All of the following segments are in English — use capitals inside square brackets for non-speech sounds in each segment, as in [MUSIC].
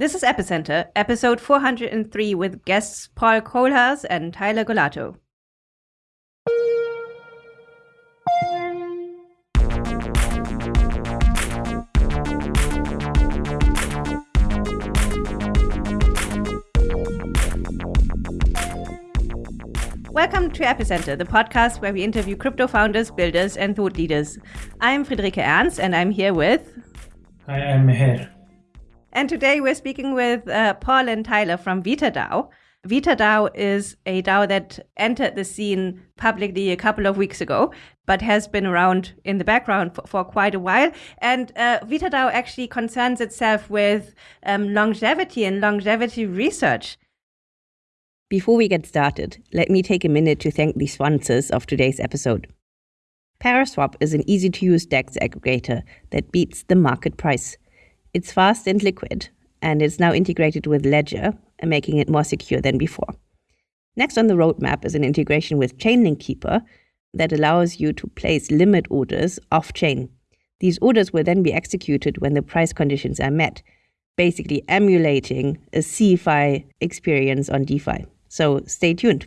This is Epicenter, episode 403, with guests Paul Kohlhaas and Tyler Golato. Welcome to Epicenter, the podcast where we interview crypto founders, builders, and thought leaders. I'm Friederike Ernst, and I'm here with. Hi, I'm Meher. And today we're speaking with uh, Paul and Tyler from VitaDAO. VitaDAO is a DAO that entered the scene publicly a couple of weeks ago, but has been around in the background for, for quite a while. And uh, VitaDAO actually concerns itself with um, longevity and longevity research. Before we get started, let me take a minute to thank the sponsors of today's episode. Paraswap is an easy to use DEX aggregator that beats the market price. It's fast and liquid, and it's now integrated with Ledger, making it more secure than before. Next on the roadmap is an integration with Chainlink Keeper that allows you to place limit orders off chain. These orders will then be executed when the price conditions are met, basically emulating a CeFi experience on DeFi. So stay tuned.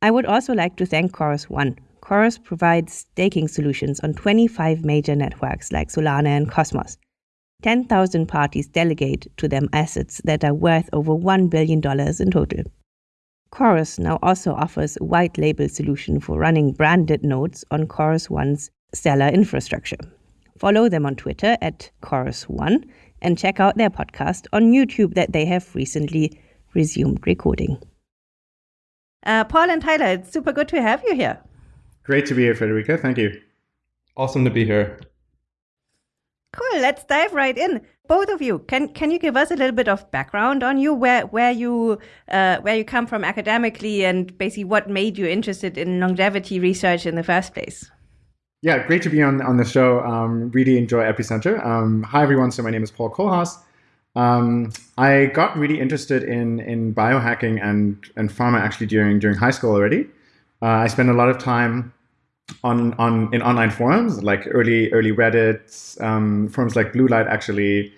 I would also like to thank Chorus One. Chorus provides staking solutions on 25 major networks like Solana and Cosmos. 10,000 parties delegate to them assets that are worth over $1 billion in total. Chorus now also offers a white label solution for running branded nodes on Chorus One's Stellar infrastructure. Follow them on Twitter at Chorus One and check out their podcast on YouTube that they have recently resumed recording. Uh, Paul and Tyler, it's super good to have you here. Great to be here, Federica. Thank you. Awesome to be here. Cool. Let's dive right in. Both of you, can can you give us a little bit of background on you, where where you uh, where you come from academically, and basically what made you interested in longevity research in the first place? Yeah, great to be on on the show. Um, really enjoy Epicenter. Um, hi everyone. So my name is Paul Kohlhaas. Um, I got really interested in in biohacking and and pharma actually during during high school already. Uh, I spent a lot of time on on in online forums like early early Reddit um, forums like Bluelight actually,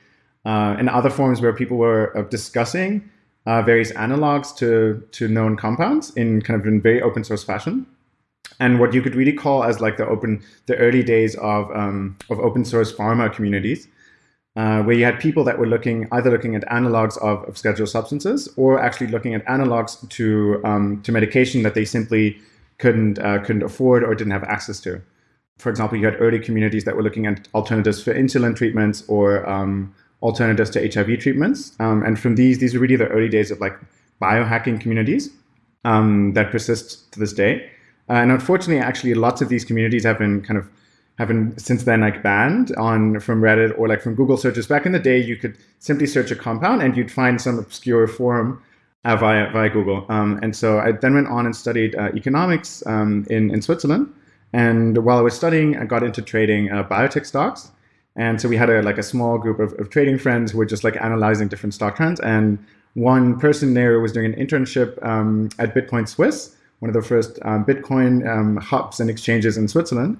uh, and other forums where people were uh, discussing uh, various analogs to to known compounds in kind of in very open source fashion, and what you could really call as like the open the early days of um, of open source pharma communities. Uh, where you had people that were looking either looking at analogs of, of scheduled substances or actually looking at analogs to um, to medication that they simply couldn't uh, couldn't afford or didn't have access to. For example, you had early communities that were looking at alternatives for insulin treatments or um, alternatives to HIV treatments. Um, and from these, these are really the early days of like biohacking communities um, that persist to this day. Uh, and unfortunately, actually, lots of these communities have been kind of have been since then like banned on from Reddit or like from Google searches. Back in the day, you could simply search a compound and you'd find some obscure forum uh, via via Google. Um, and so I then went on and studied uh, economics um, in in Switzerland. And while I was studying, I got into trading uh, biotech stocks. And so we had a like a small group of, of trading friends who were just like analyzing different stock trends. And one person there was doing an internship um, at Bitcoin Swiss, one of the first um, Bitcoin um, hubs and exchanges in Switzerland.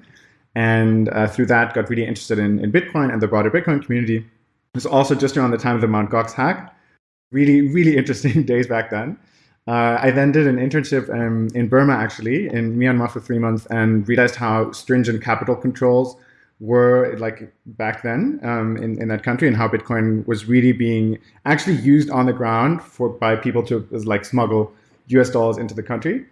And uh, through that, got really interested in, in Bitcoin and the broader Bitcoin community. It was also just around the time of the Mt. Gox hack really, really interesting [LAUGHS] days back then. Uh, I then did an internship um, in Burma, actually, in Myanmar for three months, and realized how stringent capital controls were like back then um, in, in that country and how Bitcoin was really being actually used on the ground for by people to like smuggle US dollars into the country.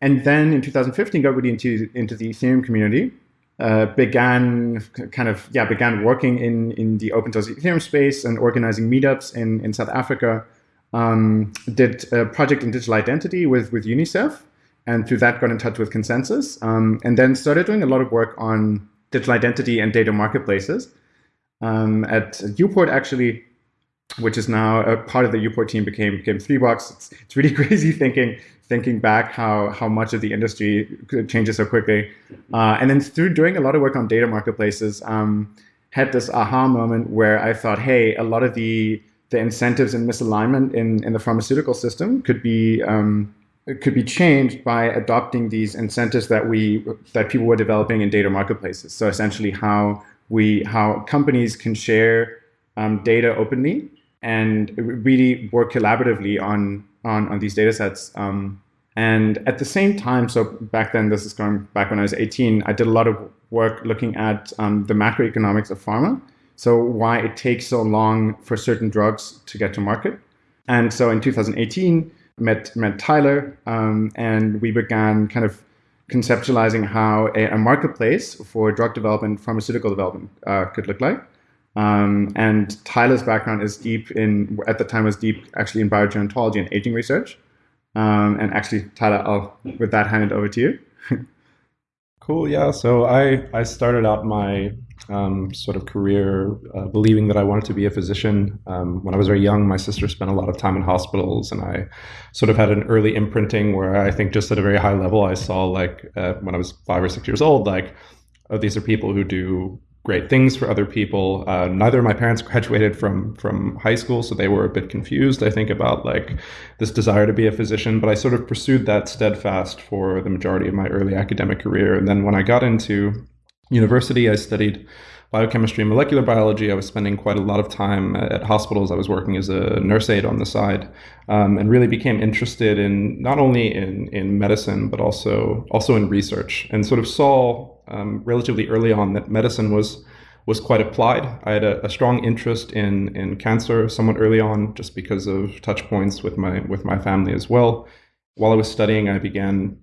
And then in 2015 got really into, into the Ethereum community uh, began kind of yeah began working in in the open source Ethereum space and organizing meetups in in South Africa. Um, did a project in digital identity with with UNICEF, and through that got in touch with ConsenSys, um, and then started doing a lot of work on digital identity and data marketplaces. Um, at Uport actually, which is now a part of the Uport team, became became 3Box. It's, it's really [LAUGHS] crazy thinking thinking back how how much of the industry changes so quickly. Uh, and then through doing a lot of work on data marketplaces, um, had this aha moment where I thought, hey, a lot of the the incentives and misalignment in, in the pharmaceutical system could be um, could be changed by adopting these incentives that we that people were developing in data marketplaces. So essentially, how we how companies can share um, data openly and really work collaboratively on on, on these data sets. Um, and at the same time, so back then, this is going back when I was 18, I did a lot of work looking at um, the macroeconomics of pharma. So why it takes so long for certain drugs to get to market. And so in 2018, met met Tyler, um, and we began kind of conceptualizing how a, a, marketplace for drug development, pharmaceutical development uh, could look like. Um, and Tyler's background is deep in, at the time was deep actually in biogerontology and aging research. Um, and actually, Tyler, I'll with that hand it over to you. cool. Yeah. So I I started out my um, sort of career uh, believing that I wanted to be a physician. Um, when I was very young, my sister spent a lot of time in hospitals, and I sort of had an early imprinting where I think just at a very high level, I saw like uh, when I was five or six years old, like oh, these are people who do great things for other people. Uh, neither of my parents [LAUGHS] graduated from from high school, so they were a bit confused. I think about like this desire to be a physician, but I sort of pursued that steadfast for the majority of my early academic career. And then when I got into university, I studied biochemistry and molecular biology. I was spending quite a lot of time at hospitals. I was working as a nurse aide on the side, um, and really became interested in not only in in medicine but also also in research, and sort of saw um, relatively early on that medicine was was quite applied. I had a, a, strong interest in in cancer somewhat early on, just because of touch points with my with my family as well. While I was studying, I began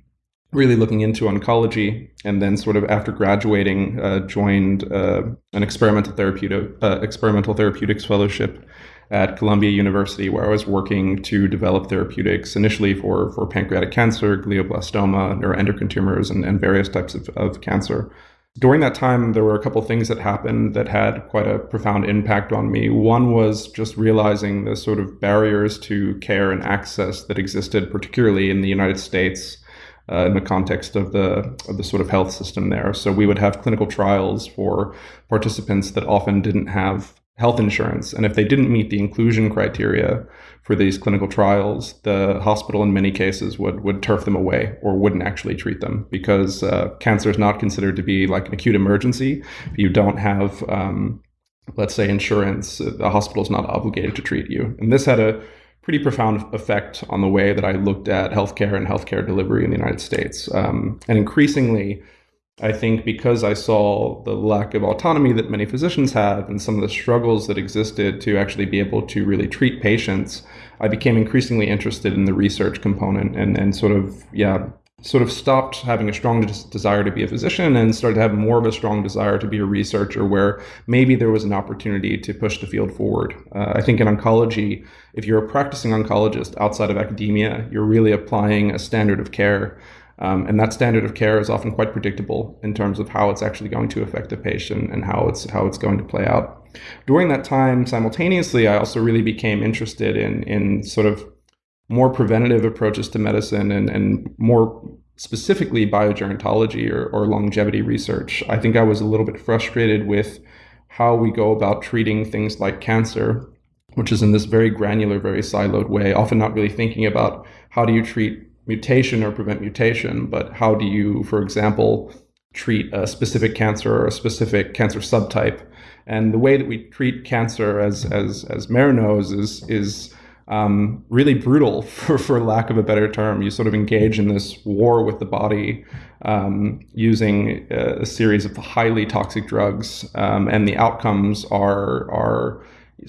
really looking into oncology, and then sort of after graduating, uh, joined uh, an experimental therapeutic uh, experimental therapeutics fellowship at Columbia University, where I was working to develop therapeutics initially for, for pancreatic cancer, glioblastoma, neuroendocrine tumors, and, and various types of, of cancer. During that time, there were a couple things that happened that had quite a profound impact on me. One was just realizing the sort of barriers to care and access that existed, particularly in the United States, uh, in the context of the of the sort of health system there. So we would have clinical trials for participants that often didn't have health insurance. And if they didn't meet the inclusion criteria for these clinical trials, the hospital in many cases would, would turf them away or wouldn't actually treat them because uh, cancer is not considered to be like an acute emergency. If you don't have, um, let's say, insurance, the hospital is not obligated to treat you. And this had a pretty profound effect on the way that I looked at healthcare and healthcare delivery in the United States. Um, and increasingly, I think because I saw the lack of autonomy that many physicians have and some of the struggles that existed to actually be able to really treat patients, I became increasingly interested in the research component and, and sort of, yeah, sort of stopped having a strong des- desire to be a physician and started to have more of a strong desire to be a researcher where maybe there was an opportunity to push the field forward. Uh, I think in oncology, if you're a practicing oncologist outside of academia, you're really applying a standard of care um, and that standard of care is often quite predictable in terms of how it's actually going to affect a patient and how it's how it's going to play out. During that time, simultaneously, I also really became interested in in sort of more preventative approaches to medicine and, and more specifically biogerontology or, or longevity research. I think I was a little bit frustrated with how we go about treating things like cancer, which is in this very granular, very siloed way, often not really thinking about how do you treat mutation or prevent mutation, but how do you, for example, treat a specific cancer or a specific cancer subtype? And the way that we treat cancer, as as as Meher knows, is is um, really brutal, [LAUGHS] for, for lack of a better term. You sort of engage in this war with the body um, using a, a, series of highly toxic drugs, um, and the outcomes are are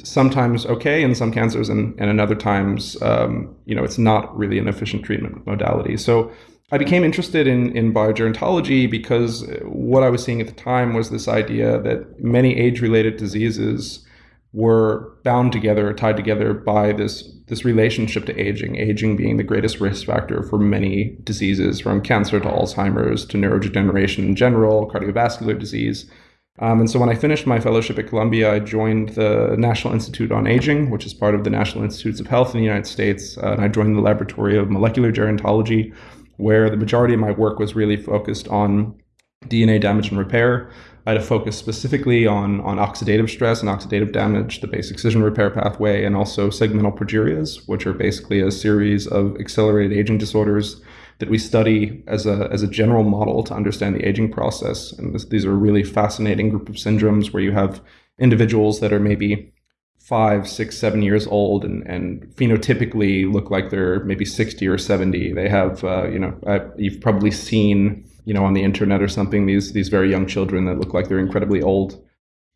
sometimes okay in some cancers and, and in other times um, you know it's not really an efficient treatment modality. So i became interested in, in biogerontology because what i was seeing at the time was this idea that many age-related diseases were bound together tied together by this this relationship to aging aging being the greatest risk factor for many diseases from cancer to alzheimer's to neurodegeneration in general cardiovascular disease um, and so when I finished my fellowship at Columbia, I joined the National Institute on Aging, which is part of the National Institutes of Health in the United States. Uh, and I joined the Laboratory of Molecular Gerontology, where the majority of my work was really focused on DNA damage and repair. I had a focus specifically on, on oxidative stress and oxidative damage, the base excision repair pathway, and also segmental progerias, which are basically a series of accelerated aging disorders that we study as a, as a general model to understand the aging process. And this, these are a really fascinating group of syndromes where you have individuals that are maybe five, six, seven years old and, and phenotypically look like they're maybe 60 or 70. They have, uh, you know, uh, you've probably seen, you know, on the internet or something, these, these very young children that look like they're incredibly old.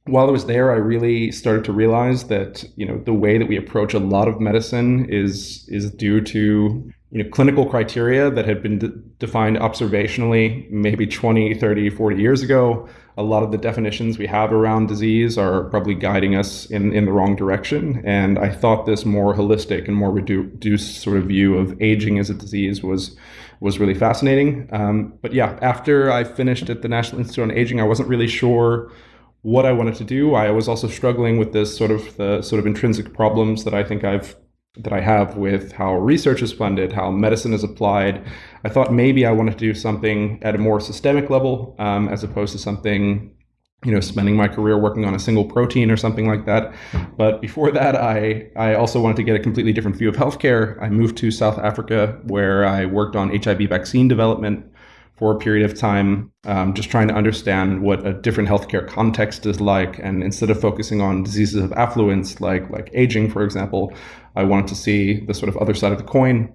While I was there, I really started to realize that, you know, the way that we approach a lot of medicine is, is due to you know, clinical criteria that had been de- defined observationally maybe 20, 30, 40 years ago. A lot of the definitions we have around disease are probably guiding us in, in the wrong direction. And I thought this more holistic and more reduced sort of view of aging as a disease was was really fascinating. Um, but yeah, after I finished at the National Institute on Aging, I wasn't really sure what I wanted to do. I was also struggling with this sort of the sort of intrinsic problems that I think I've that I have with how research is funded, how medicine is applied. I thought maybe I wanted to do something at a more systemic level um, as opposed to something, you know, spending my career working on a single protein or something like that. But before that, I, I also wanted to get a completely different view of healthcare. I moved to South Africa where I worked on HIV vaccine development for a period of time, um, just trying to understand what a different healthcare context is like. And instead of focusing on diseases of affluence, like like aging, for example, I wanted to see the sort of other side of the coin.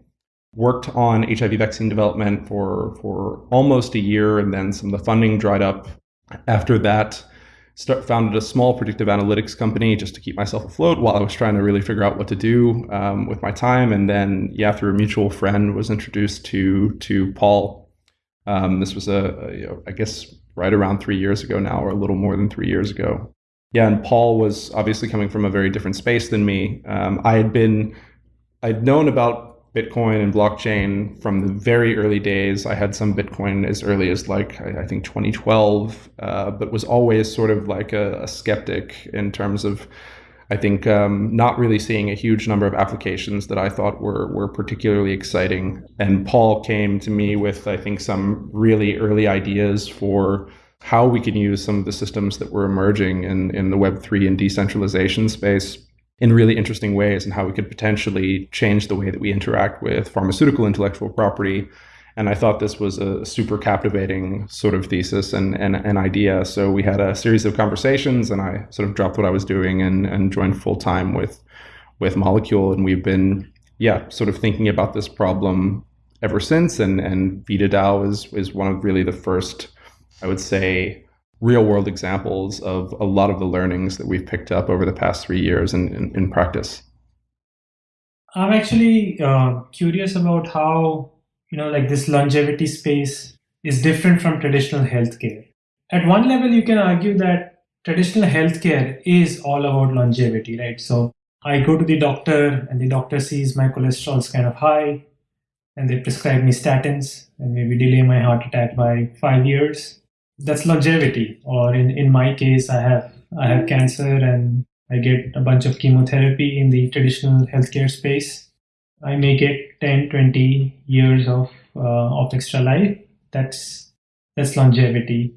Worked on HIV vaccine development for for almost a year, and then some of the funding dried up. After that, start, founded a small predictive analytics company just to keep myself afloat while I was trying to really figure out what to do um, with my time. And then, yeah, through a mutual friend, was introduced to to Paul. Um, this was a, a you know, I guess right around three years ago now, or a little more than three years ago yeah, and Paul was obviously coming from a very different space than me. Um, I had been, I'd known about Bitcoin and blockchain from the very early days. I had some Bitcoin as early as like I, think 2012, uh, but was always sort of like a, a skeptic in terms of. I think um, not really seeing a huge number of applications that I thought were were particularly exciting. And Paul came to me with I think some really early ideas for how we can use some of the systems that were emerging in, in the Web3 and decentralization space in really interesting ways and how we could potentially change the way that we interact with pharmaceutical intellectual property. And I thought this was a super captivating sort of thesis and, and an idea. So we had a series of conversations and I sort of dropped what I was doing and, and joined full time with, with Molecule. And we've been, yeah, sort of thinking about this problem ever since. And, and VitaDAO is, is one of really the first I would say, real world examples of a lot of the learnings that we've picked up over the past three years in, in, in practice. I'm actually uh, curious about how, you know, like this longevity space is different from traditional healthcare. At one level, you can argue that traditional healthcare is all about longevity, right? So I go to the doctor and the doctor sees my cholesterol is kind of high and they prescribe me statins and maybe delay my heart attack by five years that's longevity or in, in my case i have i have cancer and i get a bunch of chemotherapy in the traditional healthcare space i may get 10 20 years of uh, of extra life. That's that's longevity.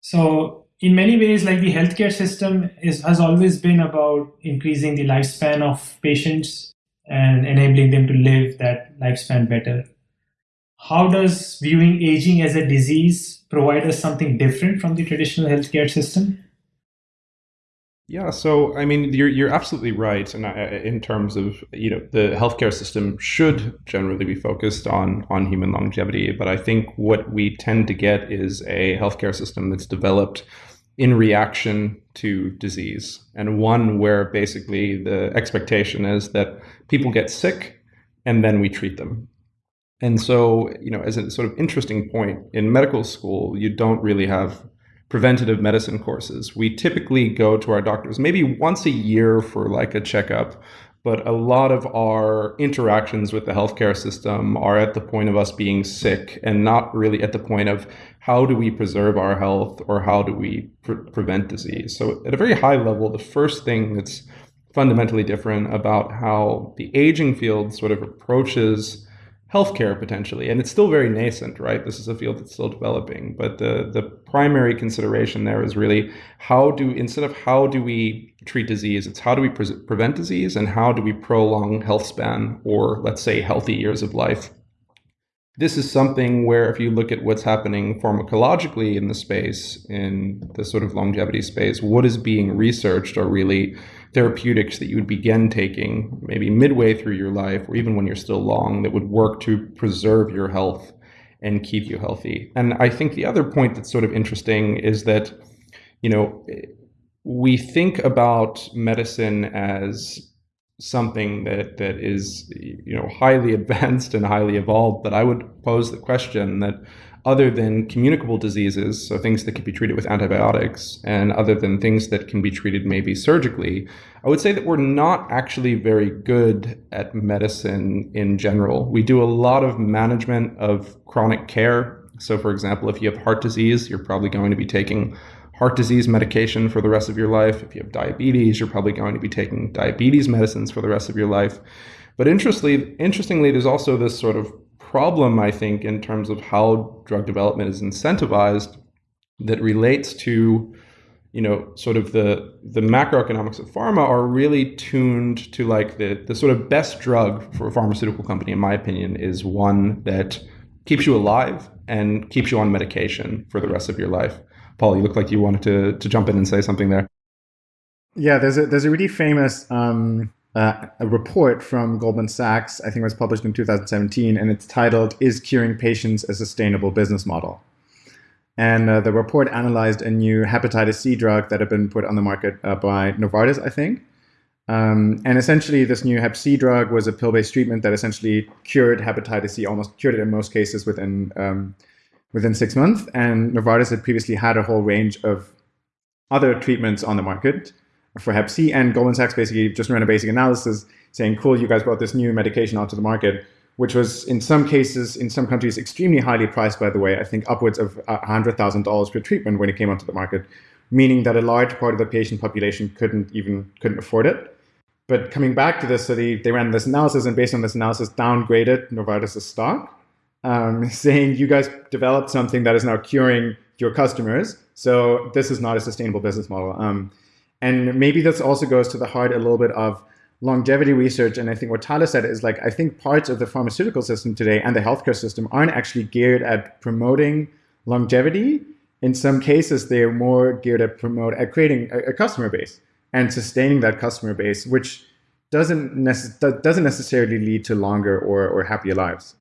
So in many ways like the healthcare system is has always been about increasing the lifespan of patients and enabling them to live that lifespan better. How does viewing aging as a disease provide us something different from the traditional healthcare system? Yeah, so I mean, you're you're absolutely right, and in terms of you know the healthcare system should generally be focused on on human longevity, but I think what we tend to get is a healthcare system that's developed in reaction to disease, and one where basically the expectation is that people get sick and then we treat them. And so, you know, as a sort of interesting point, in medical school, you don't really have preventative medicine courses. We typically go to our doctors maybe once a year for like a checkup, but a lot of our interactions with the healthcare system are at the point of us being sick and not really at the point of how do we preserve our health or how do we pre- prevent disease. So, at a very high level, the first thing that's fundamentally different about how the aging field sort of approaches healthcare potentially, and it's still very nascent, right? This is a field that's still developing, but the the primary consideration there is really how do instead of how do we treat disease, it's how do we pre- prevent disease and how do we prolong health span or let's say healthy years of life. this is something where if you look at what's happening pharmacologically in the space, in the sort of longevity space, what is being researched are really therapeutics that you would begin taking maybe midway through your life or even when you're still long that would work to preserve your health and keep you healthy. And I think the other point that's sort of interesting is that, you know, we think about medicine as something that that is you know highly [LAUGHS] advanced and highly evolved but i would pose the question that other than communicable diseases so things that can be treated with antibiotics and other than things that can be treated maybe surgically i would say that we're not actually very good at medicine in general we do a lot of management of chronic care so for example if you have heart disease you're probably going to be taking heart disease medication for the rest of your life. If you have diabetes, you're probably going to be taking diabetes medicines for the rest of your life. But interestingly, interestingly, there's also this sort of problem, I think, in terms of how drug development is incentivized that relates to you know sort of the the macroeconomics of pharma are really tuned to like the the sort of best drug for a pharmaceutical company in my opinion is one that keeps you alive and keeps you on medication for the rest of your life Paul, you look like you wanted to, to jump in and say something there. Yeah, there's a, there's a really famous um, uh, a report from Goldman Sachs, I think it was published in 2017, and it's titled, Is Curing Patients a Sustainable Business Model? And uh, the report analyzed a new hepatitis C drug that had been put on the market uh, by Novartis, I think. Um, and essentially, this new Hep C drug was a pill based treatment that essentially cured hepatitis C, almost cured it in most cases within um, within six months. And Novartis had previously had a whole range of other treatments on the market for Hep C. And Goldman Sachs basically just ran a basic analysis saying, cool, you guys brought this new medication onto the market, which was in some cases, in some countries, extremely highly priced, by the way, I think upwards of $100,000 per treatment when it came onto the market, meaning that a large part of the patient population couldn't even couldn't afford it. But coming back to this study, they ran this analysis and based on this analysis, downgraded Novartis' stock um, [LAUGHS] saying you guys developed something that is now curing your customers. So this is not a sustainable business model. Um, and maybe this also goes to the heart a little bit of longevity research. And I think what Tyler said is like, I think parts of the pharmaceutical system today and the healthcare system aren't actually geared at promoting longevity. In some cases, they're more geared at promote at creating a, a customer base and sustaining that customer base, which doesn't, nece- doesn't necessarily lead to longer or, or happier lives.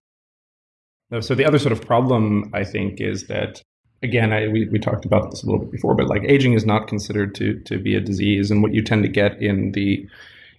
So the other sort of problem, I think, is that again, I, we, we talked about this a little bit before, but like aging is not considered to to be a disease, and what you tend to get in the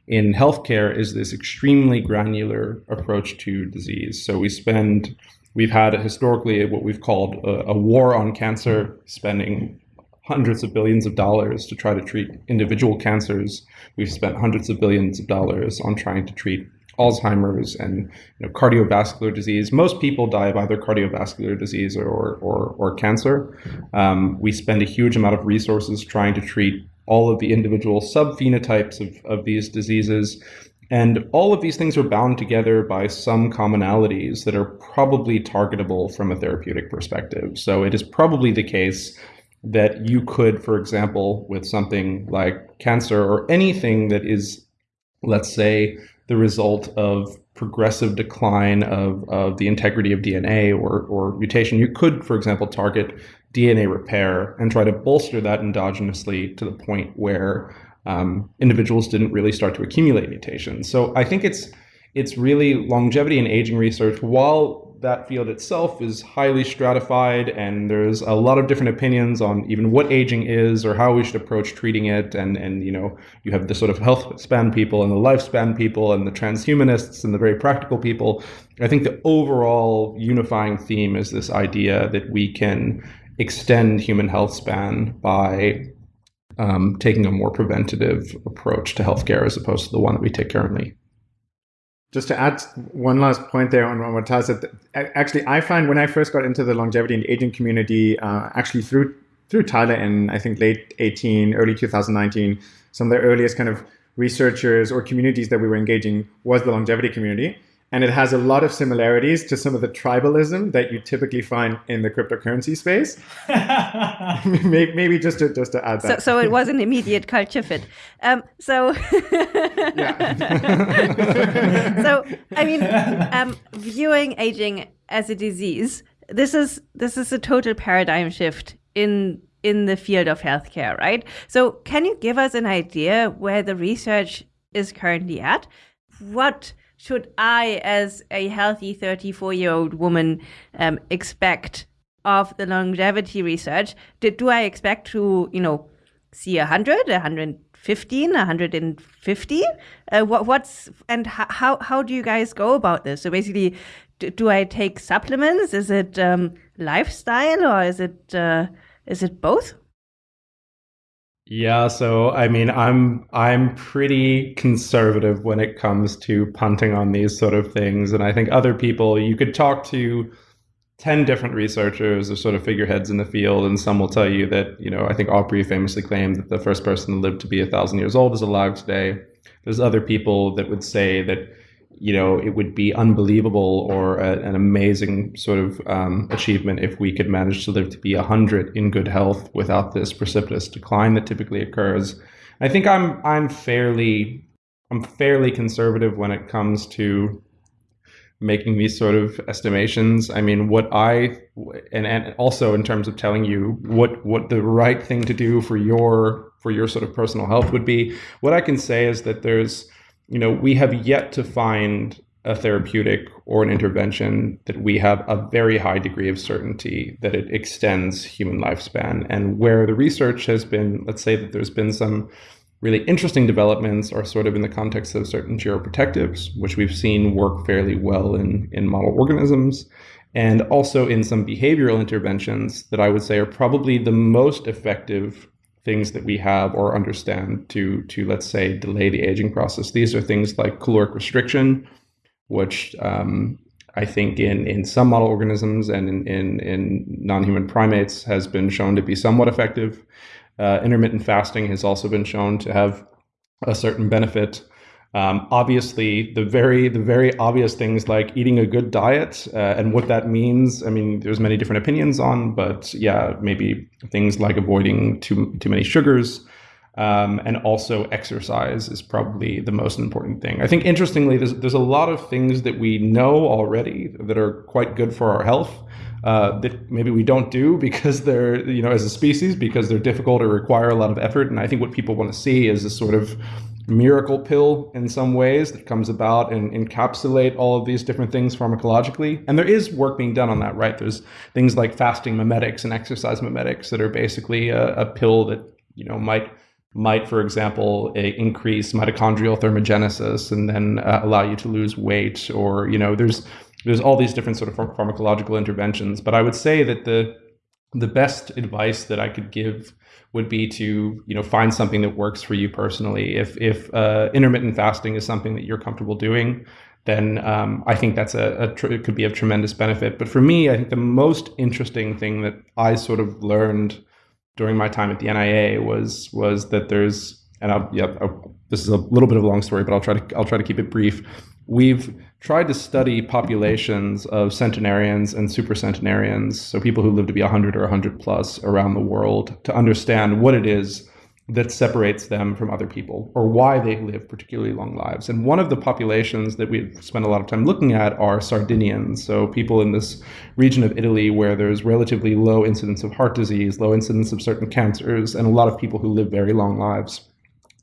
in healthcare is this extremely granular approach to disease. So we spend we've had historically what we've called a, a war on cancer, spending hundreds of billions of dollars to try to treat individual cancers. We've spent hundreds of billions of dollars on trying to treat Alzheimer's and you know, cardiovascular disease. Most people die of either cardiovascular disease or, or, or cancer. Um, we spend a huge amount of resources trying to treat all of the individual subphenotypes of, of these diseases. And all of these things are bound together by some commonalities that are probably targetable from a therapeutic perspective. So it is probably the case that you could, for example, with something like cancer or anything that is, let's say, the result of progressive decline of, of the integrity of DNA or, or mutation. You could, for example, target DNA repair and try to bolster that endogenously to the point where um, individuals didn't really start to accumulate mutations. So I think it's it's really longevity and aging research, while that field itself is highly stratified and there's a lot of different opinions on even what aging is or how we should approach treating it and and you know you have the sort of health span people and the lifespan people and the transhumanists and the very practical people. I think the overall unifying theme is this idea that we can extend human health span by um, taking a more preventative approach to healthcare as opposed to the one that we take currently just to add one last point there on, what Taz said, actually, I find when I first got into the longevity and aging community, uh, actually through through Tyler in I think late 18, early 2019, some of the earliest kind of researchers or communities that we were engaging was the longevity community. And it has a lot of similarities to some of the tribalism that you typically find in the cryptocurrency space. [LAUGHS] maybe, just to just to add that. So, so it was an immediate culture fit. Um, so, [LAUGHS] [LAUGHS] so I mean, um, viewing aging as a disease, this is this is a total paradigm shift in in the field of healthcare, right? So, can you give us an idea where the research is currently at? What should I, as a healthy 34 year old woman, um, expect of the longevity research? Did, do I expect to, you know, see 100, 115, 150? Uh, what, what's, and how, how do you guys go about this? So basically, do, do I take supplements? Is it um, lifestyle or is it, uh, is it both? Yeah, so I mean, I'm I'm pretty conservative when it comes to punting on these sort of things, and I think other people you could talk to 10 different researchers or sort of figureheads in the field, and some will tell you that, you know, I think Aubrey famously claimed that the first person to live to be a thousand years old is alive today. There's other people that would say that you know, it would be unbelievable or a, an amazing sort of um, achievement if we could manage to live to be 100 in good health without this precipitous decline that typically occurs. I think I'm I'm fairly I'm fairly conservative when it comes to making these sort of estimations. I mean, what I and and also in terms of telling you what what the right thing to do for your for your sort of personal health would be. What I can say is that there's you know, we have yet to find a therapeutic or an intervention that we have a very high degree of certainty that it extends human lifespan. And where the research has been, let's say that there's been some really interesting developments are sort of in the context of certain geroprotectives, which we've seen work fairly well in, in model organisms, and also in some behavioral interventions that I would say are probably the most effective things that we have or understand to to let's say delay the aging process. These are things like caloric restriction, which um, I think in in some model organisms and in in, in non-human primates has been shown to be somewhat effective. Uh, intermittent fasting has also been shown to have a certain benefit. Um, obviously, the very the very obvious things like eating a good diet uh, and what that means. I mean, there's many different opinions on, but yeah, maybe things like avoiding too too many sugars. Um, and also exercise is probably the most important thing. I think interestingly, there's there's a lot of things that we know already that are quite good for our health uh, that maybe we don't do [LAUGHS] because they're you know as a species because they're difficult or require a lot of effort. And I think what people want to see is a sort of miracle pill in some ways that comes about and encapsulate all of these different things pharmacologically. And there is work being done on that, right? There's things like fasting mimetics and exercise mimetics that are basically a, a pill that, you know, might might, for example, increase mitochondrial thermogenesis and then uh, allow you to lose weight or, you know, there's there's all these different sort of pharmacological interventions. But I would say that the the best advice that I could give would be to you know find something that works for you personally. If if uh, intermittent fasting is something that you're comfortable doing, then um, I think that's a, a tr- it could be of tremendous benefit. But for me, I think the most interesting thing that I sort of learned during my time at the NIA was was that there's and I'll, yeah, I'll, this is a little bit of a long story, but I'll try to I'll try to keep it brief. We've tried to study populations of centenarians and supercentenarians, so people who live to be 100 or 100 plus around the world, to understand what it is that separates them from other people or why they live particularly long lives. And one of the populations that we've spent a lot of time looking at are Sardinians, so people in this region of Italy where there's relatively low incidence of heart disease, low incidence of certain cancers, and a lot of people who live very long lives.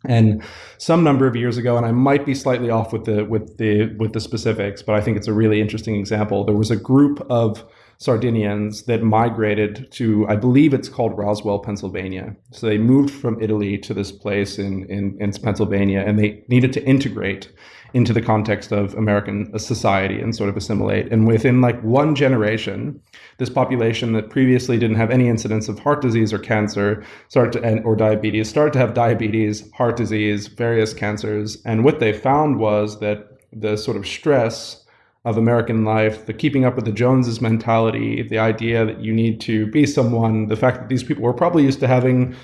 And some number of years ago, and I might be slightly off with the with the with the specifics, but I think it's a really interesting example. There was a group of Sardinians that migrated to, I believe it's called Roseto, Pennsylvania. So they moved from Italy to this place in, in, in Pennsylvania, and they needed to integrate into the context of American society and sort of assimilate. And within like one generation, this population that previously didn't have any incidence of heart disease or cancer started to, or diabetes start to have diabetes, heart disease, various cancers. And what they found was that the sort of stress of American life, the keeping up with the Joneses mentality, the idea that you need to be someone, the fact that these people were probably used to having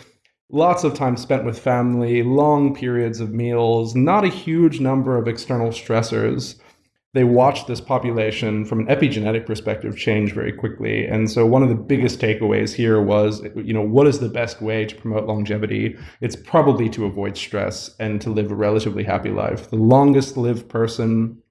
lots of time spent with family, long periods of meals, not a huge number of external stressors. They watched this population from an epigenetic perspective change very quickly. And so one of the biggest takeaways here was, you know, what is the best way to promote longevity? It's probably to avoid stress and to live a relatively happy life. The longest lived person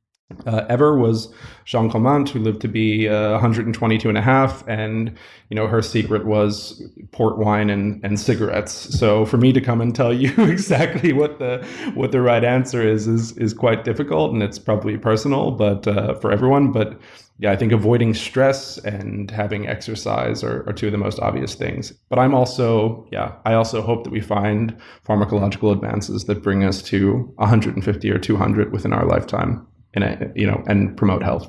uh, ever was Jean Calment, who lived to be uh, 122 and a half. And, you know, her secret was port wine and, and cigarettes. So for me to come and tell you [LAUGHS] exactly what the what the right answer is, is, is quite difficult. And it's probably personal, but uh, for everyone. But yeah, I think avoiding stress and having exercise are, are two of the most obvious things. But I'm also, yeah, I also hope that we find pharmacological advances that bring us to 150 or 200 within our lifetime and you know and promote health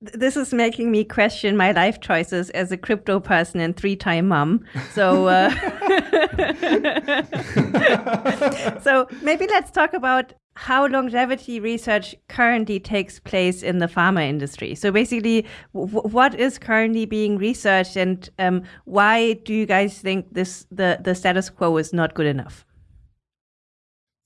this is making me question my life choices as a crypto person and three-time mom. So, uh, [LAUGHS] so maybe let's talk about how longevity research currently takes place in the pharma industry. So, basically, what is currently being researched, and um, why do you guys think this the the status quo is not good enough?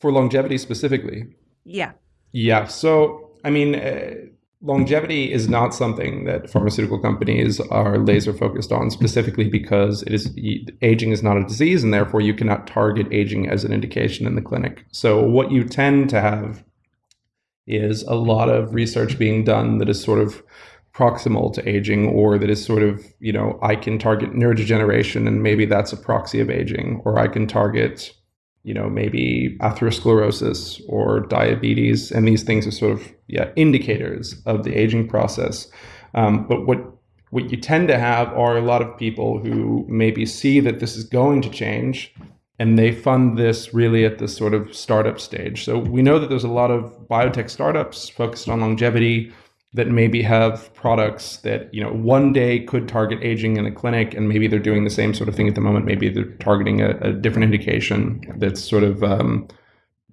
For longevity specifically. Yeah. Yeah. So, I mean, uh, longevity is not something that pharmaceutical companies are laser focused on specifically because it is aging is not a disease and therefore you cannot target aging as an indication in the clinic. So, what you tend to have is a lot of research being done that is sort of proximal to aging or that is sort of you know i can target neurodegeneration and maybe that's a proxy of aging or i can target you know, maybe atherosclerosis or diabetes, and these things are sort of yeah indicators of the aging process. Um, but what what you tend to have are a lot of people who maybe see that this is going to change and they fund this really at the sort of startup stage. So we know that there's a lot of biotech startups focused on longevity that maybe have products that you know one day could target aging in a clinic and maybe they're doing the same sort of thing at the moment. Maybe they're targeting a, a different indication that sort of um,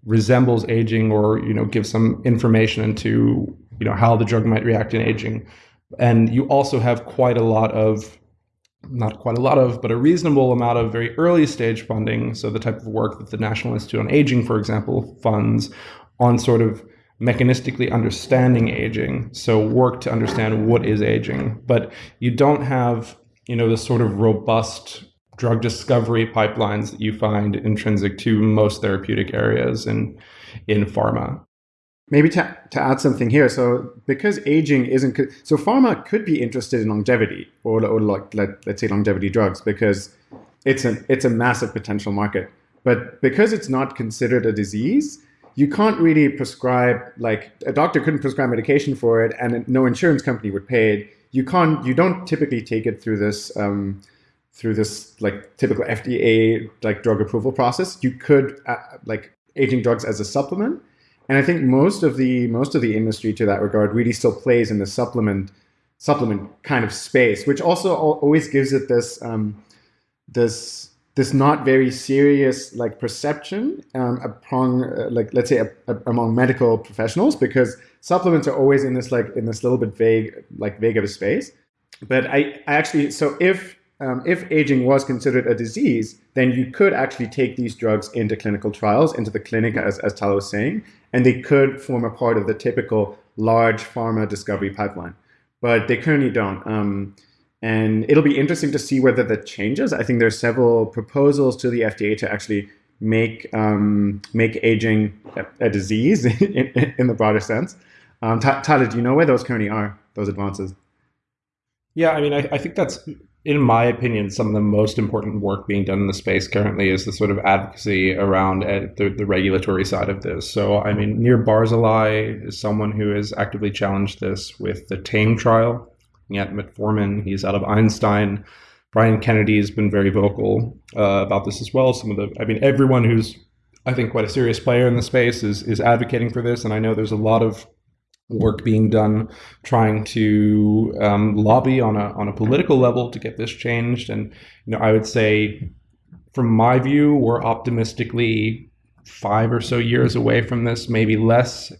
resembles aging or you know gives some information into you know how the drug might react in aging. And you also have quite a lot of not quite a lot of but a reasonable amount of very early stage funding. So the type of work that the national institute on aging for example funds on sort of mechanistically understanding aging so work to understand what is aging. But you don't have you know the sort of robust drug discovery pipelines that you find intrinsic to most therapeutic areas in in pharma. Maybe to, to add something here so because aging isn't so pharma could be interested in longevity or, or like let, let's say longevity drugs because it's an it's a massive potential market. But because it's not considered a disease you can't really prescribe like a doctor couldn't prescribe medication for it and no insurance company would pay it. You can't you don't typically take it through this um, through this like typical fda like drug approval process. You could uh, like aging drugs as a supplement. And i think most of the most of the industry to that regard really still plays in the supplement supplement kind of space which also always gives it this um, this this not very serious like perception um, among uh, like let's say a, a, among medical professionals because supplements are always in this like in this little bit vague like vague of a space. But i, I actually so if um, if aging was considered a disease then you could actually take these drugs into clinical trials into the clinic as, as Tyler was saying and they could form a part of the typical large pharma discovery pipeline. But they currently don't. Um, and it'll be interesting to see whether that changes. I think there's several proposals to the FDA to actually make um, make aging a, a disease [LAUGHS] in, in, the broader sense. Um, Tyler, do you know where those currently are? Those advances? Yeah, I mean, I, I think that's, in my opinion, some of the most important work being done in the space currently is the sort of advocacy around the, the regulatory side of this. So, I mean, Nir Barzilai is someone who has actively challenged this with the TAME trial, at metformin. He's out of Einstein. Brian Kennedy has been very vocal uh, about this as well. Some of the, I mean, everyone who's, I think, quite a serious player in the space is is advocating for this, and I know there's a lot of work being done trying to um, lobby on a on a political level to get this changed. And you know, I would say, from my view, we're optimistically five or so years away from this, maybe less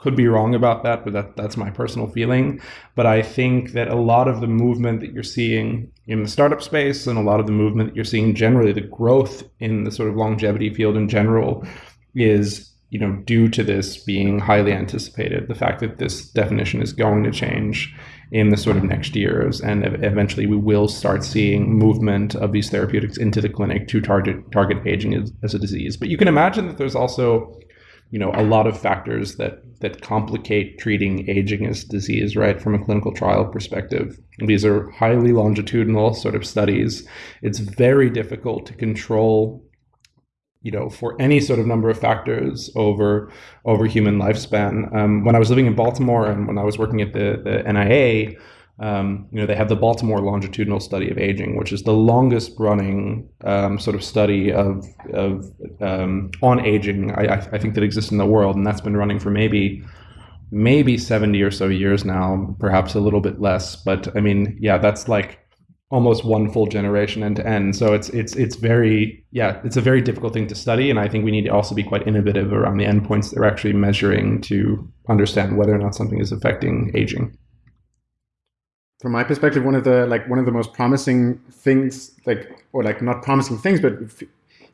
could be wrong about that, but that, that's my personal feeling. But I think that a lot of the movement that you're seeing in the startup space and a lot of the movement that you're seeing generally, the growth in the sort of longevity field in general, is you know, due to this being highly anticipated, the fact that this definition is going to change in the sort of next years, and eventually we will start seeing movement of these therapeutics into the clinic to target target aging as, as a disease. But you can imagine that there's also, you know, a lot of factors that that complicate treating aging as disease, right, from a clinical trial perspective. These are highly longitudinal sort of studies. It's very difficult to control you know, for any sort of number of factors over over human lifespan. Um, when I was living in Baltimore and when I was working at the, the NIA, um, you know, they have the Baltimore Longitudinal Study of Aging, which is the longest running um, sort of study of, of um, on aging I, I think that exists in the world, and that's been running for maybe maybe 70 or so years now, perhaps a little bit less. But I mean, yeah, that's like almost one full generation end to end. So it's it's it's very yeah, it's a very difficult thing to study, and I think we need to also be quite innovative around the endpoints that we're actually measuring to understand whether or not something is affecting aging. From my perspective, one of the like one of the most promising things, like or like not promising things, but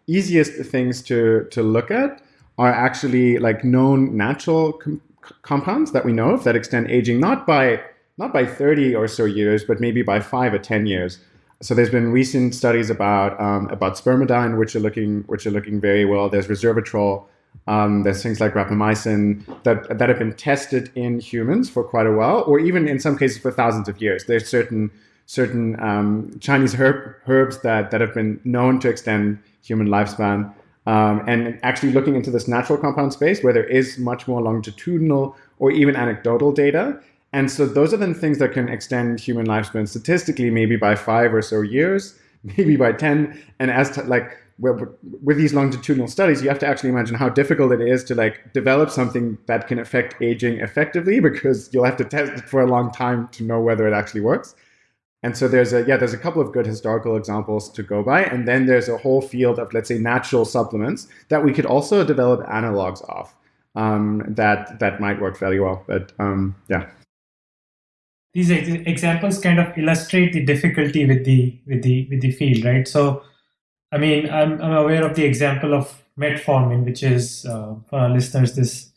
easiest things to to look at are actually like known natural com compounds that we know of that extend aging, not by not by 30 or so years, but maybe by five or 10 years. So there's been recent studies about um, about spermidine, which are looking which are looking very well. There's resveratrol. Um, there's things like rapamycin that that have been tested in humans for quite a while, or even in some cases for thousands of years. There's certain certain um, Chinese herb, herbs that that have been known to extend human lifespan. Um, and actually looking into this natural compound space where there is much more longitudinal or even anecdotal data, and so those are the things that can extend human lifespan statistically, maybe by five or so years, [LAUGHS] maybe by 10. And as like with these longitudinal studies, you have to actually imagine how difficult it is to like develop something that can affect aging effectively [LAUGHS] because you'll have to test it for a long time to know whether it actually works. And so there's a yeah, there's a couple of good historical examples to go by, and then there's a whole field of let's say natural supplements that we could also develop analogs of um, that that might work fairly well. But um, yeah these examples kind of illustrate the difficulty with the with the with the field, right? So, I mean, I'm I'm aware of the example of metformin, which is uh, for our listeners this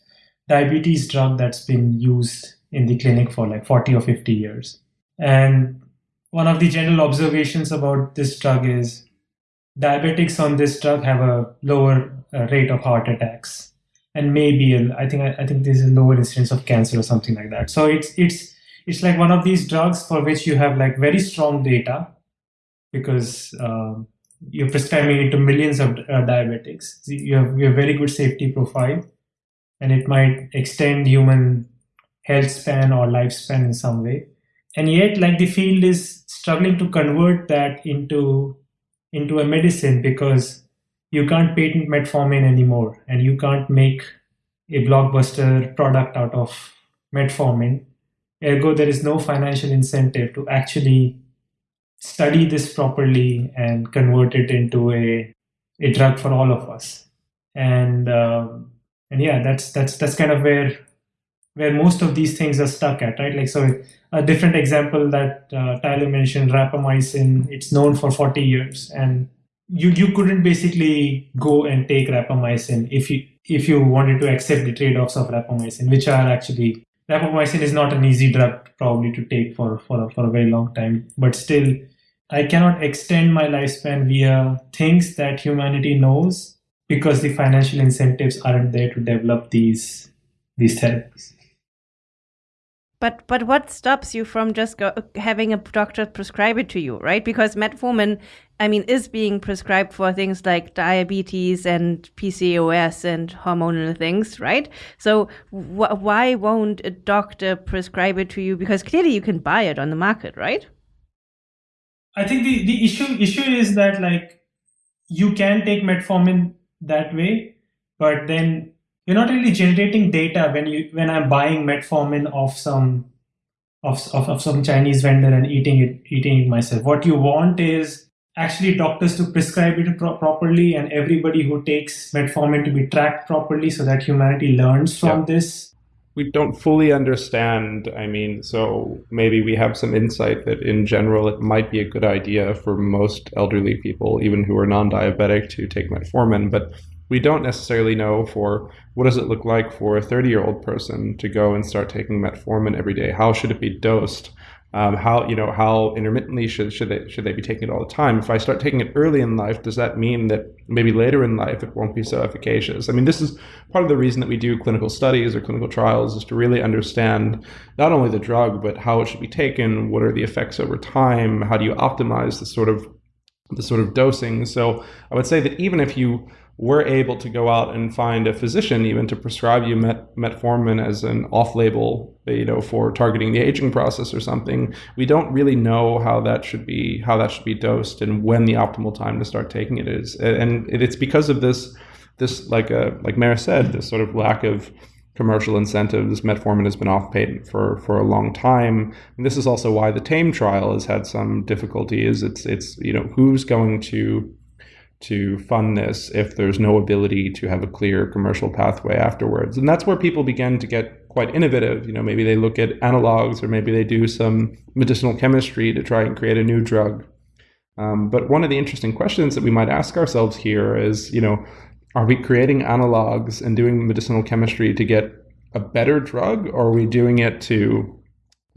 diabetes drug that's been used in the clinic for like 40 or 50 years. And one of the general observations about this drug is diabetics on this drug have a lower uh, rate of heart attacks and maybe I think I, I think there's a lower incidence of cancer or something like that. So it's it's it's like one of these drugs for which you have like very strong data because um, you're prescribing it to millions of uh, diabetics. You have, you have very good safety profile and it might extend human health span or lifespan in some way. And yet like the field is struggling to convert that into into a medicine because you can't patent metformin anymore and you can't make a blockbuster product out of metformin Ergo, there is no financial incentive to actually study this properly and convert it into a, a drug for all of us. And um, and yeah, that's that's that's kind of where where most of these things are stuck at, right? Like so, a different example that uh, Tyler mentioned, rapamycin. It's known for 40 years, and you you couldn't basically go and take rapamycin if you if you wanted to accept the trade-offs of rapamycin, which are actually rapamycin is not an easy drug probably to take for, for, a, for a very long time, but still, I cannot extend my lifespan via things that humanity knows because the financial incentives aren't there to develop these these therapies. But but what stops you from just go, having a doctor prescribe it to you, right? Because metformin, I mean, is being prescribed for things like diabetes and PCOS and hormonal things, right? So wh why won't a doctor prescribe it to you? Because clearly you can buy it on the market, right? I think the, the issue issue is that like you can take metformin that way, but then you're not really generating data when you when I'm buying metformin of some of, of, of some Chinese vendor and eating it eating it myself. What you want is actually doctors to prescribe it pro properly and everybody who takes metformin to be tracked properly so that humanity learns from yeah. this. We don't fully understand. I mean, so maybe we have some insight that in general it might be a good idea for most elderly people, even who are non diabetic, to take metformin. But we don't necessarily know for what does it look like for a 30 year old person to go and start taking metformin every day how should it be dosed um, how you know how intermittently should should they should they be taking it all the time? If I start taking it early in life, does that mean that maybe later in life it won't be so efficacious? I mean, this is part of the reason that we do clinical studies or clinical trials is to really understand not only the drug but how it should be taken, what are the effects over time, how do you optimize the sort of the sort of dosing. So I would say that even if you we're able to go out and find a physician even to prescribe you met, metformin as an off-label you know for targeting the aging process or something. We don't really know how that should be how that should be dosed and when the optimal time to start taking it is. And it's because of this this like uh, like Meher said this sort of lack of commercial incentives metformin has been off patent for for a long time. And this is also why the TAME trial has had some difficulty is it's it's you know who's going to to fund this if there's no ability to have a clear commercial pathway afterwards. And that's where people begin to get quite innovative. You know, maybe they look at analogs or maybe they do some medicinal chemistry to try and create a new drug. Um, but one of the interesting questions that we might ask ourselves here is, you know, are we creating analogs and doing medicinal chemistry to get a better drug, or are we doing it to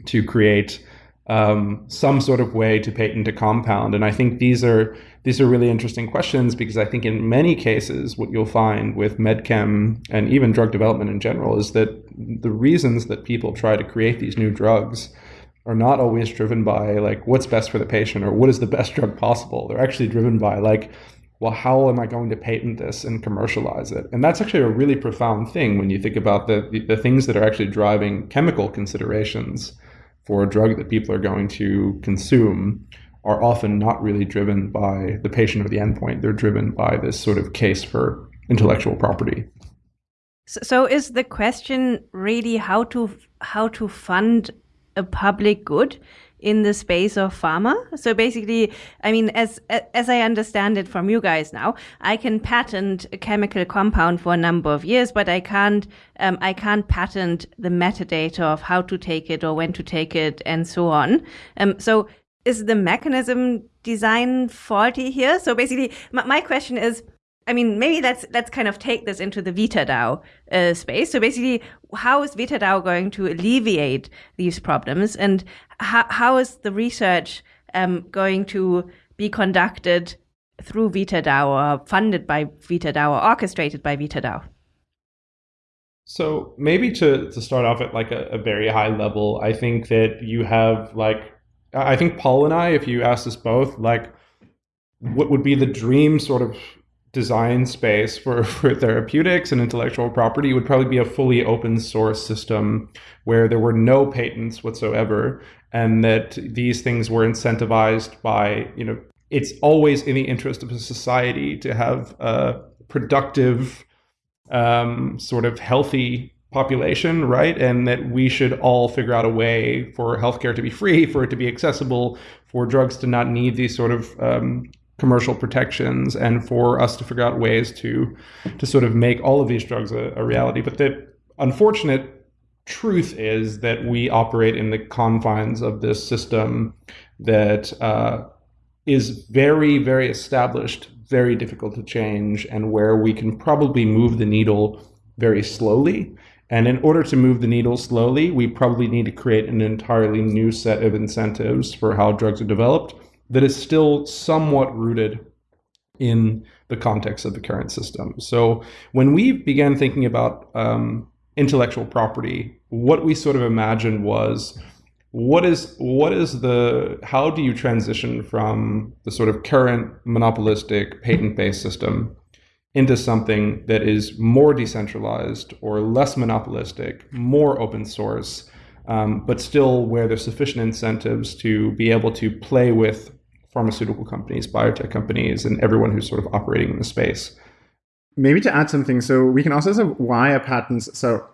to create um, some sort of way to patent a compound? And I think these are these are really interesting questions because I think in many cases, what you'll find with medchem and even drug development in general is that the reasons that people try to create these new drugs are not always driven by like what's best for the patient or what is the best drug possible. They're actually driven by like, well, how am I going to patent this and commercialize it? And that's actually a really profound thing when you think about the, the, the things that are actually driving chemical considerations for a drug that people are going to consume are often not really driven by the patient or the endpoint. They're driven by this sort of case for intellectual property. So, is the question really how to how to fund a public good in the space of pharma? So basically, I mean, as as I understand it from you guys now, I can patent a chemical compound for a number of years, but I can't um, I can't patent the metadata of how to take it or when to take it and so on. Um, so is the mechanism design faulty here? So basically, my, my, question is, I mean, maybe let's let's kind of take this into the VitaDAO uh, space. So basically, how is VitaDAO going to alleviate these problems, and how how is the research um, going to be conducted through VitaDAO or funded by VitaDAO or orchestrated by VitaDAO? So maybe to, to start off at like a, a very high level, I think that you have like I think Paul and I, if you asked us both, like what would be the dream sort of design space for, [LAUGHS] for therapeutics and intellectual property would probably be a fully open source system where there were no patents whatsoever and that these things were incentivized by, you know, it's always in the interest of a society to have a productive, um, sort of healthy population, right? And that we should all figure out a way for healthcare to be free, for it to be accessible, for drugs to not need these sort of um, commercial protections, and for us to figure out ways to to sort of make all of these drugs a, a reality. But the unfortunate truth is that we operate in the confines of this system that uh, is very, very established, very difficult to change, and where we can probably move the needle very slowly and in order to move the needle slowly, we probably need to create an entirely new set of incentives for how drugs are developed that is still somewhat rooted in the context of the current system. So when we began thinking about um, intellectual property, what we sort of imagined was what is what is the how do you transition from the sort of current monopolistic patent-based system into something that is more decentralized or less monopolistic, more open source, um, but still where there's sufficient incentives to be able to play with pharmaceutical companies, biotech companies, and everyone who's sort of operating in the space. Maybe to add something, so we can also say why are patents. So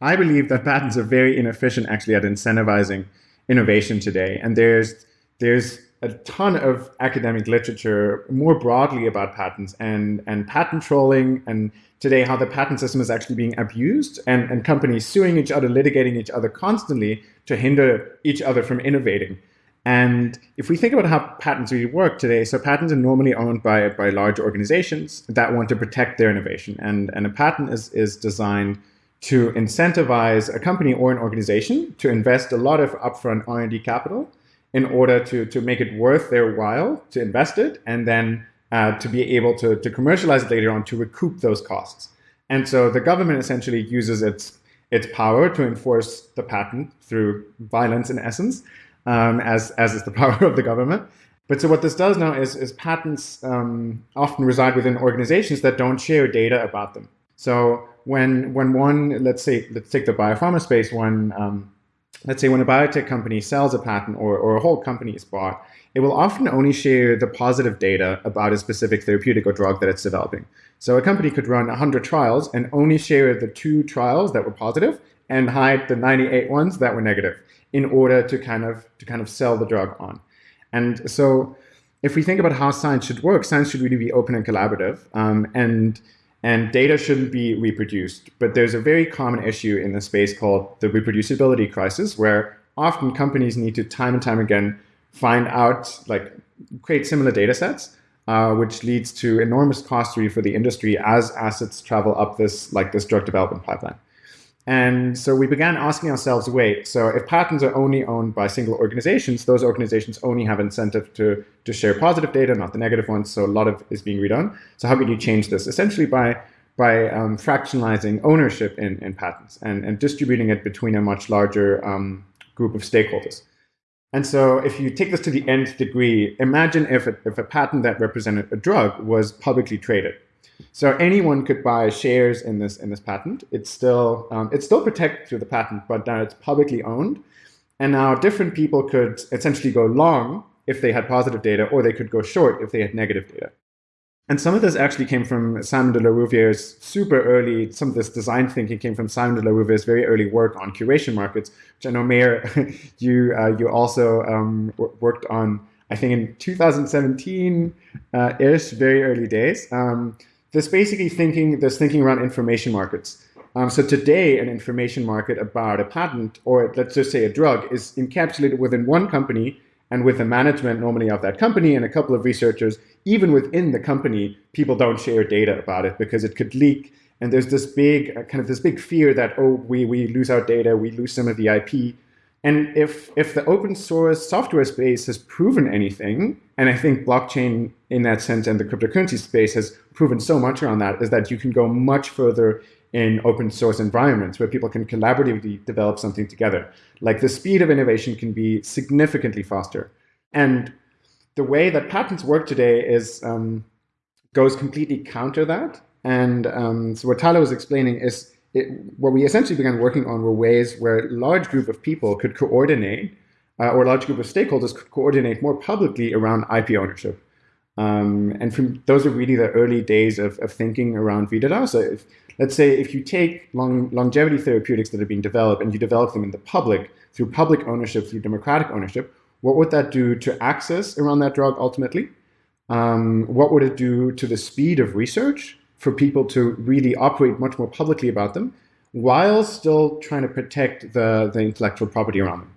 I believe that patents are very inefficient actually at incentivizing innovation today, and there's there's a ton of academic literature more broadly about patents and, and patent trolling and today how the patent system is actually being abused and, and companies suing each other, litigating each other constantly to hinder each other from innovating. And if we think about how patents really work today, so patents are normally owned by, by large organizations that want to protect their innovation. And, and a patent is, is designed to incentivize a company or an organization to invest a lot of upfront R&D capital in order to, to make it worth their while to invest it and then uh, to be able to, to commercialize it later on to recoup those costs. And so the government essentially uses its, its power to enforce the patent through violence in essence, um, as, as is the [LAUGHS] power of the government. But so what this does now is, is patents um, often reside within organizations that don't share data about them. So when when one, let's say, let's take the biopharma space, one um, let's say when a biotech company sells a patent or, or a whole company is bought, it will often only share the positive data about a specific therapeutic or drug that it's developing. So a company could run 100 trials and only share the two trials that were positive and hide the 98 ones that were negative in order to kind of to kind of sell the drug on. And so if we think about how science should work, science should really be open and collaborative. Um, and and data shouldn't be reproduced. But there's a very common issue in the space called the reproducibility crisis, where often companies need to time and time again find out, like create similar data sets, uh, which leads to enormous cost for the industry as assets travel up this like this drug development pipeline. And so we began asking ourselves, wait, so if patents are only owned by single organizations, those organizations only have incentive to, to share positive data, not the negative ones. So a lot of is being redone. So how can you change this? Essentially by by um, fractionalizing ownership in, in patents and, and distributing it between a much larger um, group of stakeholders. And so if you take this to the nth degree, imagine if a, if a patent that represented a drug was publicly traded. So anyone could buy shares in this in this patent. It's still um, it's still protected through the patent, but now it's publicly owned. And now different people could essentially go long if they had positive data, or they could go short if they had negative data. And some of this actually came from Simon de la Rouviere's super early, some of this design thinking came from Simon de la Rouviere's very early work on curation markets, which I know, Meher, [LAUGHS] you, uh, you also um, worked on, I think in 2017-ish, uh, very early days. Um, there's basically thinking, this thinking around information markets. Um, so today, an information market about a patent, or let's just say a drug, is encapsulated within one company and with the management normally of that company and a couple of researchers. Even within the company, people don't share data about it because it could leak. And there's this big, uh, kind of this big fear that, oh, we, we lose our data, we lose some of the IP. And if, if the open source software space has proven anything, and I think blockchain in that sense and the cryptocurrency space has proven so much around that, is that you can go much further in open source environments where people can collaboratively develop something together. Like the speed of innovation can be significantly faster. And the way that patents work today is um, goes completely counter that. And um, so what Tyler was explaining is it, what we essentially began working on were ways where a large group of people could coordinate, uh, or a large group of stakeholders could coordinate more publicly around IP ownership. Um, and from those are really the early days of, of thinking around VitaDAO. So if, let's say if you take long, longevity therapeutics that are being developed and you develop them in the public through public ownership, through democratic ownership, what would that do to access around that drug ultimately? Um, what would it do to the speed of research? for people to really operate much more publicly about them while still trying to protect the, the intellectual property around them.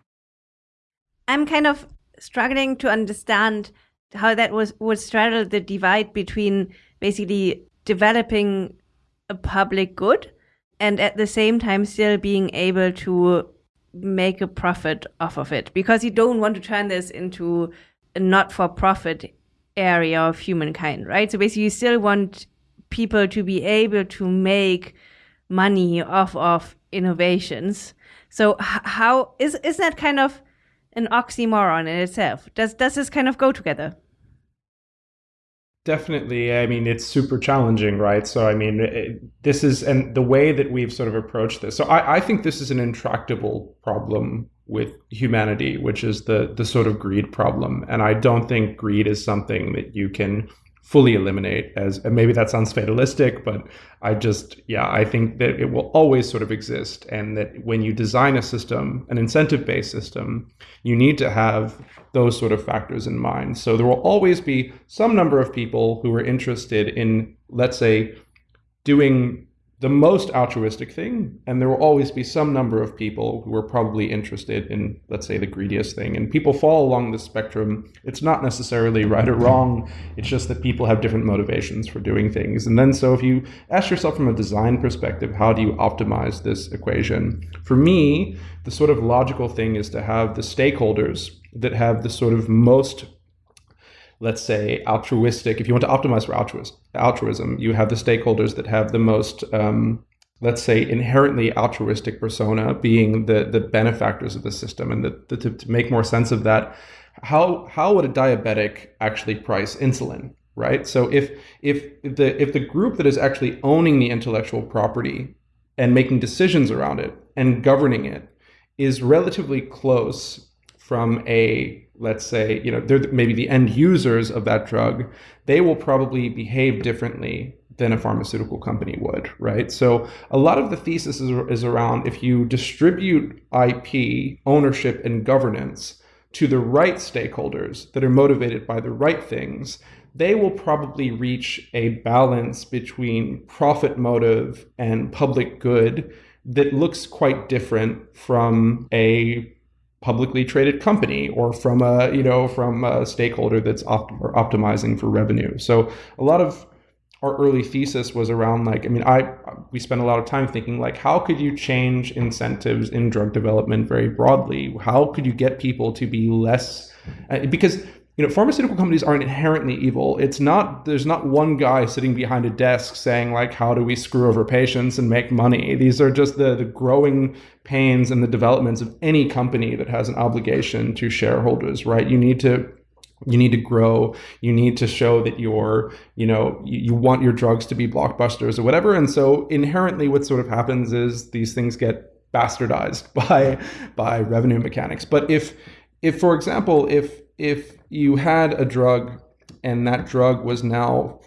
I'm kind of struggling to understand how that was would straddle the divide between basically developing a public good and at the same time still being able to make a profit off of it because you don't want to turn this into a not-for-profit area of humankind right so basically you still want people to be able to make money off of innovations. So how is is that kind of an oxymoron in itself? Does does this kind of go together? Definitely. I mean, it's super challenging, right? So, I mean, it, this is, and the way that we've sort of approached this. So, I, I think this is an intractable problem with humanity, which is the the sort of greed problem. And I don't think greed is something that you can fully eliminate as and maybe that sounds fatalistic but i just yeah i think that it will always sort of exist and that when you design a system an incentive based system you need to have those sort of factors in mind. So there will always be some number of people who are interested in let's say doing the most altruistic thing, and there will always be some number of people who are probably interested in, let's say, the greediest thing. And people fall along the spectrum. It's not necessarily right or wrong. It's just that people have different motivations for doing things. And then, so if you ask yourself from a design perspective, how do you optimize this equation? For me, the sort of logical thing is to have the stakeholders that have the sort of most let's say altruistic if you want to optimize for altruism, altruism you have the stakeholders that have the most um, let's say inherently altruistic persona being the the benefactors of the system and the, the, to, to make more sense of that how how would a diabetic actually price insulin right? So if if the if the group that is actually owning the intellectual property and making decisions around it and governing it is relatively close from a let's say you know they're maybe the end users of that drug they will probably behave differently than a pharmaceutical company would right? So a lot of the thesis is, is around if you distribute ip ownership and governance to the right stakeholders that are motivated by the right things they will probably reach a balance between profit motive and public good that looks quite different from a publicly traded company or from a you know from a stakeholder that's opt- optimizing for revenue. So a lot of our early thesis was around like i mean i we spent a lot of time thinking like how could you change incentives in drug development very broadly? How could you get people to be less uh, because you know pharmaceutical companies aren't inherently evil. It's not there's not one guy sitting behind a desk saying like how do we screw over patients and make money? These are just the the growing pains and the developments of any company that has an obligation to shareholders right? You need to you need to grow. You need to show that you're you know you, you want your drugs to be blockbusters or whatever. And so inherently what sort of happens is these things get bastardized [LAUGHS] by by revenue mechanics. But if if for example if if you had a drug and that drug was now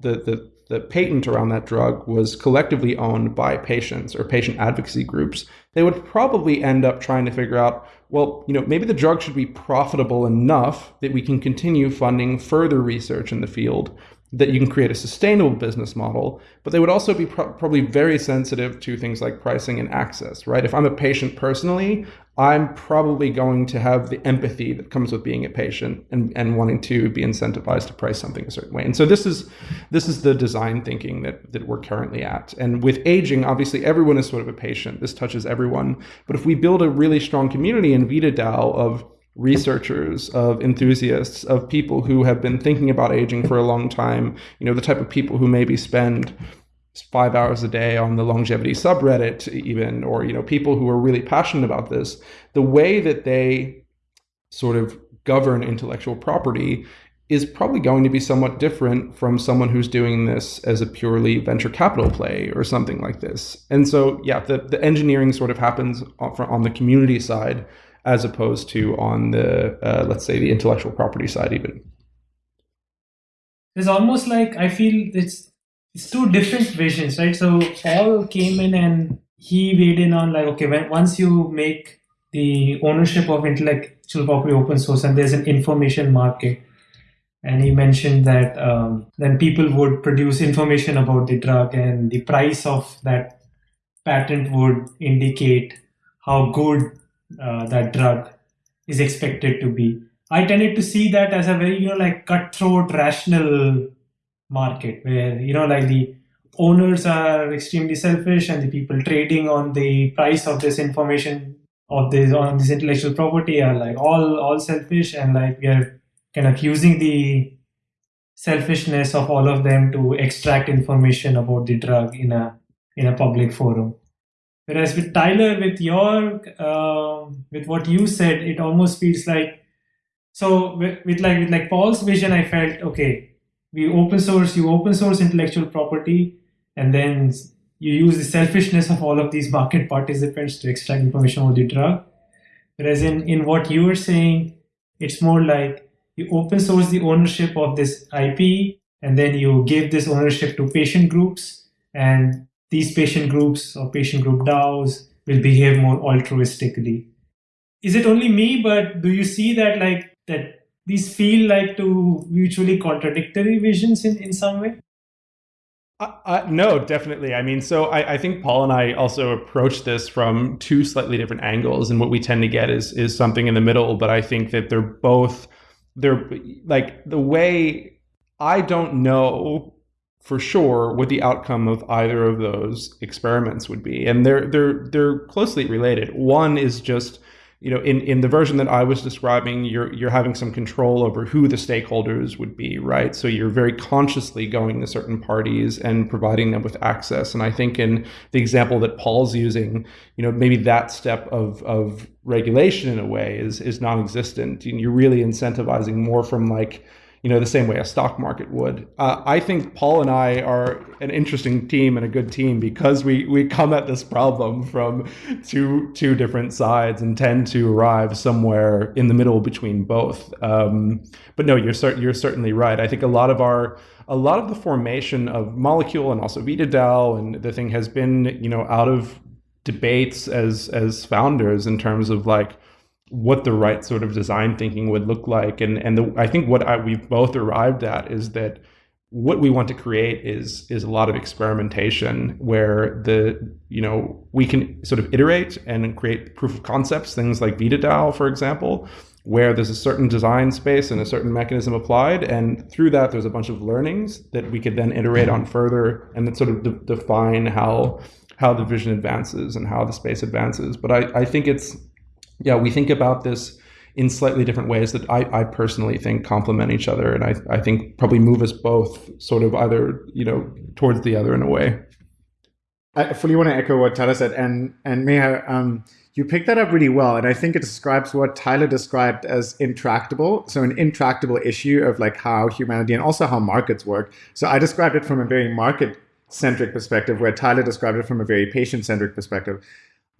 the, the, the patent around that drug was collectively owned by patients or patient advocacy groups, they would probably end up trying to figure out, well, you know, maybe the drug should be profitable enough that we can continue funding further research in the field that you can create a sustainable business model, but they would also be pro- probably very sensitive to things like pricing and access, right? If I'm a patient personally, I'm probably going to have the empathy that comes with being a patient and, and wanting to be incentivized to price something a certain way. And so this is this is the design thinking that that we're currently at. And with aging, obviously everyone is sort of a patient. This touches everyone. But if we build a really strong community in VitaDAO of researchers, of enthusiasts, of people who have been thinking about aging for a long time, you know, the type of people who maybe spend five hours a day on the longevity subreddit even or you know people who are really passionate about this the way that they sort of govern intellectual property is probably going to be somewhat different from someone who's doing this as a purely venture capital play or something like this. And so yeah the, the engineering sort of happens on, on the community side as opposed to on the uh, let's say the intellectual property side even it's almost like i feel it's it's two different visions, right? So Paul came in and he weighed in on like, okay, when once you make the ownership of intellectual property open source and there's an information market, and he mentioned that um, then people would produce information about the drug and the price of that patent would indicate how good uh, that drug is expected to be. I tended to see that as a very, you know, like cutthroat, rational market where you know like the owners are extremely selfish and the people trading on the price of this information of this on this intellectual property are like all all selfish and like we are kind of using the selfishness of all of them to extract information about the drug in a in a public forum whereas with tyler with your uh, with what you said it almost feels like so with, with like with like paul's vision i felt okay we open source you open source intellectual property and then you use the selfishness of all of these market participants to extract information about the drug. Whereas in, in what you were saying it's more like you open source the ownership of this ip and then you give this ownership to patient groups and these patient groups or patient group DAOs will behave more altruistically. Is it only me, but do you see that like that these feel like two mutually contradictory visions in, in some way? Uh, uh, no, definitely. I mean, so I, I, think Paul and I also approach this from two slightly different angles, and what we tend to get is is something in the middle. But I think that they're both they're like the way I don't know for sure what the outcome of either of those experiments would be, and they're they're they're closely related. One is just you know, in, in the version that I was describing, you're you're having some control over who the stakeholders would be, right? So you're very consciously going to certain parties and providing them with access. And I think in the example that Paul's using, you know, maybe that step of of regulation in a way is is non-existent. And you're really incentivizing more from like you know, the same way a stock market would. Uh, I think Paul and I are an interesting team and a good team because we we come at this problem from two two different sides and tend to arrive somewhere in the middle between both. Um, but no, you're cert- you're certainly right. I think a lot of our a lot of the formation of Molecule and also VitaDAO and the thing has been you know out of debates as as founders in terms of like what the right sort of design thinking would look like. And and the, I think what I, we've both arrived at is that what we want to create is is a lot of experimentation where the you know we can sort of iterate and create proof of concepts, things like VitaDAO, for example, where there's a certain design space and a certain mechanism applied, and through that there's a bunch of learnings that we could then iterate on further and then sort of de- define how how the vision advances and how the space advances. But I, I think it's yeah, we think about this in slightly different ways that I, I personally think complement each other, and I, I think probably move us both sort of either you know towards the other in a way. I fully want to echo what Tyler said, and and Meher, um, you picked that up really well, and I think it describes what Tyler described as intractable. So an intractable issue of like how humanity and also how markets work. So I described it from a very market centric perspective, where Tyler described it from a very patient centric perspective.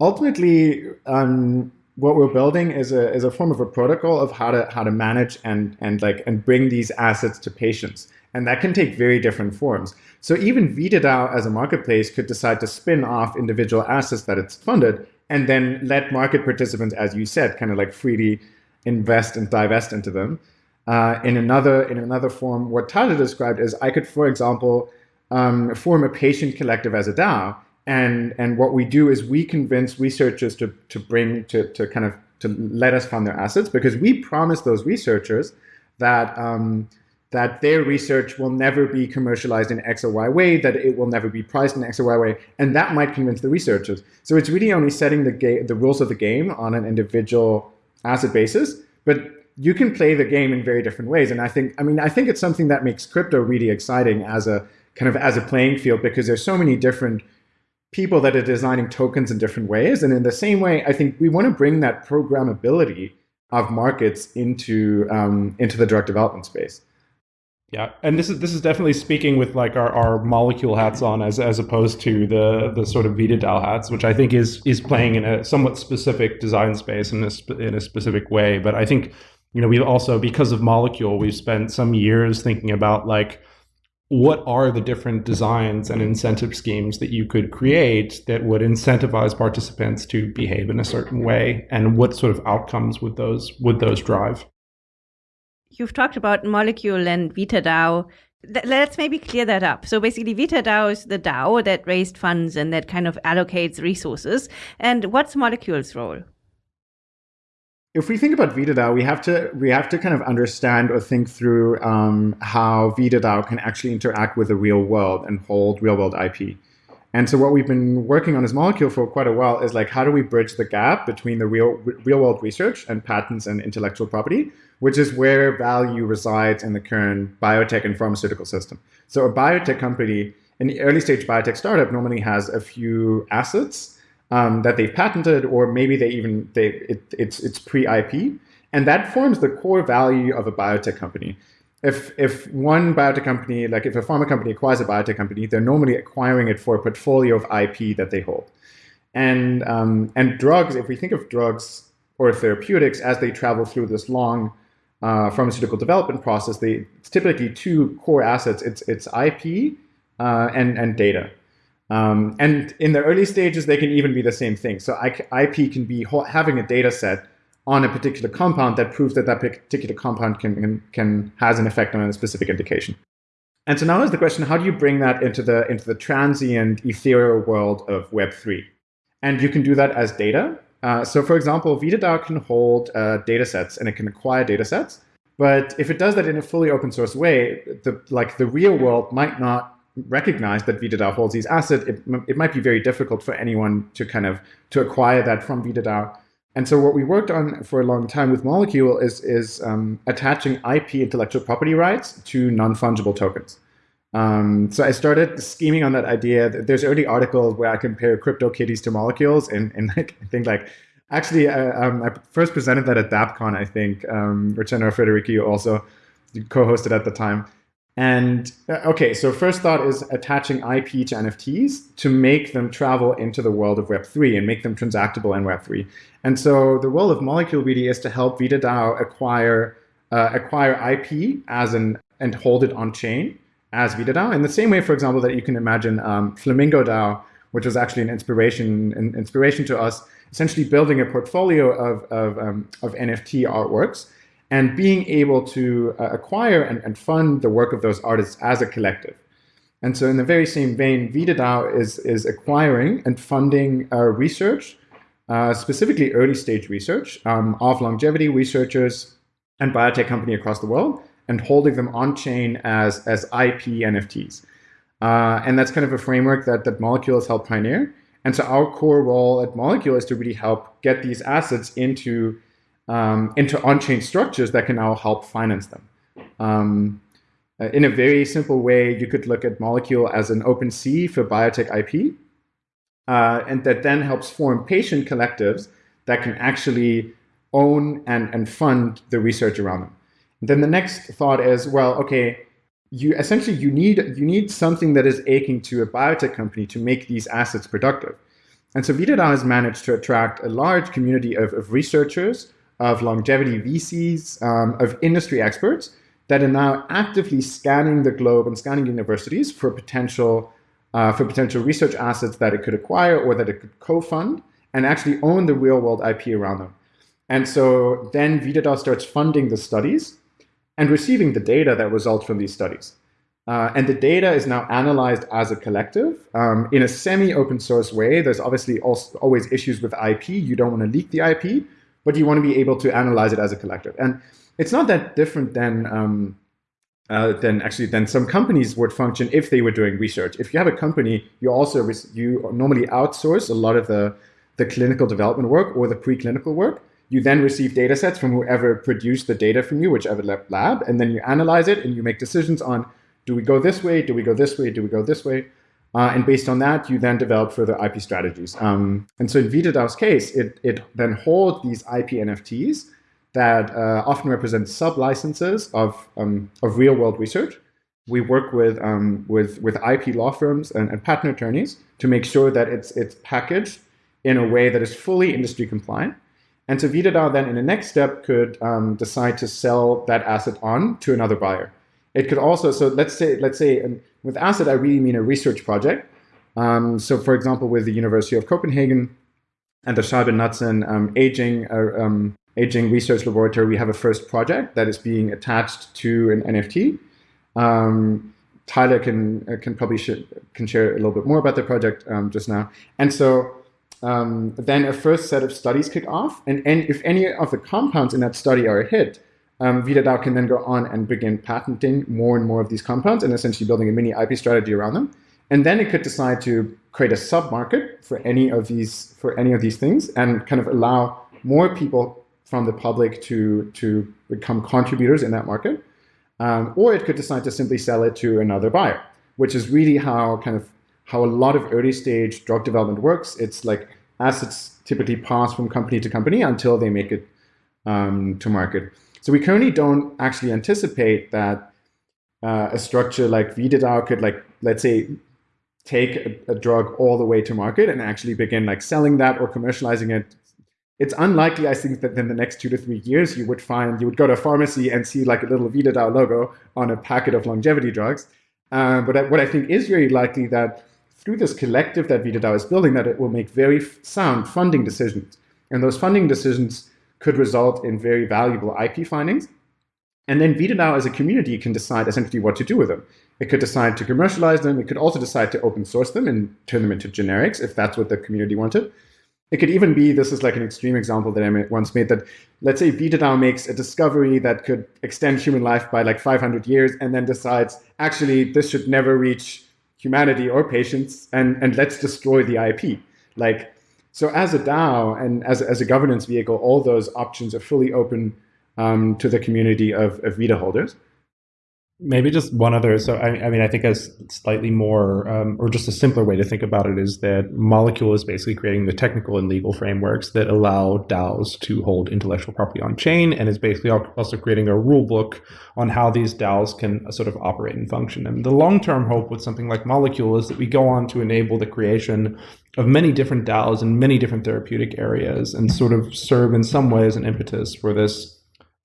Ultimately, um, what we're building is a is a form of a protocol of how to how to manage and and like and bring these assets to patients. And that can take very different forms. So even VitaDAO as a marketplace could decide to spin off individual assets that it's funded and then let market participants, as you said, kind of like freely invest and divest into them. Uh, in another in another form, what Tyler described is I could, for example, um, form a patient collective as a DAO and and what we do is we convince researchers to to bring to to kind of to let us fund their assets because we promise those researchers that um, that their research will never be commercialized in X or Y way, that it will never be priced in X or Y way, and that might convince the researchers. So it's really only setting the the rules of the game on an individual asset basis, but you can play the game in very different ways. And I think, I mean, I think it's something that makes crypto really exciting as a kind of as a playing field because there's so many different people that are designing tokens in different ways. And in the same way, I think we want to bring that programmability of markets into um, into the drug development space. Yeah, and this is this is definitely speaking with like our, our molecule hats on as as opposed to the the sort of VitaDAO hats, which I think is is playing in a somewhat specific design space in a in a specific way. But I think you know we've also because of molecule we've spent some years thinking about like what are the different designs and incentive schemes that you could create that would incentivize participants to behave in a certain way? And what sort of outcomes would those would those drive? You've talked about molecule and vitadao let's maybe clear that up. So basically vitadao is the dao that raised funds and that kind of allocates resources. And what's molecule's role if we think about VitaDAO, we have to we have to kind of understand or think through um, how VitaDAO can actually interact with the real world and hold real world IP. And so what we've been working on as Molecule for quite a while is like how do we bridge the gap between the real real world research and patents and intellectual property, which is where value resides in the current biotech and pharmaceutical system. So a biotech company, an early stage biotech startup normally has a few assets um, that they've patented, or maybe they even they it, it's it's pre-IP, and that forms the core value of a biotech company. If if one biotech company, like if a pharma company acquires a biotech company, they're normally acquiring it for a portfolio of IP that they hold. And um, and drugs, if we think of drugs or therapeutics as they travel through this long uh, pharmaceutical development process, they it's typically two core assets. It's it's IP uh, and and data. Um, and in the early stages, they can even be the same thing. So IP can be having a data set on a particular compound that proves that that particular compound can, can, can has an effect on a specific indication. And so now is the question, how do you bring that into the, into the transient ethereal world of Web3? And you can do that as data. Uh, so for example, VitaDAO can hold uh, data sets and it can acquire data sets. But if it does that in a fully open source way, the, like the real world might not recognize that VitaDAO holds these assets. It, it might be very difficult for anyone to kind of to acquire that from VitaDAO. And so what we worked on for a long time with Molecule is, is um, attaching IP intellectual property rights to non-fungible tokens. Um, so I started scheming on that idea. There's early articles where I compare crypto CryptoKitties to molecules, and, and [LAUGHS] like, I think like actually uh, um, I first presented that at DappCon, I think. Um, Ricciano Federici also co-hosted at the time. And uh, okay, so first thought is attaching IP to NFTs to make them travel into the world of Web3 and make them transactable in Web3. And so the role of Molecule really is to help VitaDAO acquire uh, acquire IP as an and hold it on chain as VitaDAO. In the same way, for example, that you can imagine um, Flamingo DAO, which was actually an inspiration an inspiration to us, essentially building a portfolio of of, um, of NFT artworks and being able to uh, acquire and, and, fund the work of those artists as a collective. And so in the very same vein, VitaDAO is, is acquiring and funding uh, research, uh, specifically early stage research um, of longevity researchers and biotech company across the world and holding them on chain as, as IP NFTs. Uh, and that's kind of a framework that, that Molecule has helped pioneer. And so our core role at Molecule is to really help get these assets into um, into on-chain structures that can now help finance them. Um, uh, in a very simple way, you could look at Molecule as an OpenSea for biotech IP, uh, and that then helps form patient collectives that can actually own and, and fund the research around them. And then the next thought is, well, okay, you essentially you need you need something that is aching to a biotech company to make these assets productive. And so VitaDAO has managed to attract a large community of, of researchers of longevity VCs, um, of industry experts that are now actively scanning the globe and scanning universities for potential uh, for potential research assets that it could acquire or that it could co-fund and actually own the real world IP around them. And so then VitaDAO starts funding the studies and receiving the data that results from these studies. Uh, and the data is now analyzed as a collective um, in a semi-open source way. There's obviously also always issues with IP. You don't want to leak the IP, but you want to be able to analyze it as a collective. And it's not that different than um, uh, than actually than some companies would function if they were doing research. If you have a company, you also you normally outsource a lot of the the clinical development work or the preclinical work. You then receive data sets from whoever produced the data from you, whichever lab, and then you analyze it and you make decisions on do we go this way, do we go this way, do we go this way. Uh, and based on that, you then develop further IP strategies. Um, and so in VitaDAO's case, it, it then holds these IP NFTs that uh, often represent sub-licenses of, um, of real-world research. We work with, um, with, with IP law firms and, and, patent attorneys to make sure that it's, it's packaged in a way that is fully industry compliant. And so VitaDAO then in the next step could um, decide to sell that asset on to another buyer. It could also, so let's say, let's say with asset, I really mean a research project. Um, so for example, with the University of Copenhagen and the Scheibye-Knudsen um, aging, uh, um, aging research laboratory, we have a first project that is being attached to an NFT. Um, Tyler can uh, can probably sh can share a little bit more about the project um, just now. And so um, then a first set of studies kick off, and, and if any of the compounds in that study are a hit, um, VitaDAO can then go on and begin patenting more and more of these compounds and essentially building a mini IP strategy around them. And then it could decide to create a sub-market for any of these for any of these things and kind of allow more people from the public to to become contributors in that market. Um, or it could decide to simply sell it to another buyer, which is really how kind of how a lot of early stage drug development works. It's like assets typically pass from company to company until they make it um, to market. So we currently don't actually anticipate that uh, a structure like VitaDAO could like, let's say, take a, a, drug all the way to market and actually begin like selling that or commercializing it. It's unlikely, I think, that in the next two to three years, you would find, you would go to a pharmacy and see like a little VitaDAO logo on a packet of longevity drugs. Uh, but what I think is very likely that through this collective that VitaDAO is building, that it will make very sound funding decisions. And those funding decisions could result in very valuable IP findings. And then VitaDAO as a community can decide essentially what to do with them. It could decide to commercialize them. It could also decide to open source them and turn them into generics if that's what the community wanted. It could even be, this is like an extreme example that I once made, that let's say VitaDAO makes a discovery that could extend human life by like 500 years and then decides, actually, this should never reach humanity or patients and, and let's destroy the IP. Like, so as a DAO and as, as a governance vehicle, all those options are fully open um, to the community of, of Vita holders. Maybe just one other. So, I, I mean, I think a slightly more, um, or just a simpler way to think about it is that Molecule is basically creating the technical and legal frameworks that allow DAOs to hold intellectual property on chain, and is basically also creating a rule book on how these DAOs can uh, sort of operate and function. And the long term hope with something like Molecule is that we go on to enable the creation of many different DAOs in many different therapeutic areas and sort of serve in some ways an impetus for this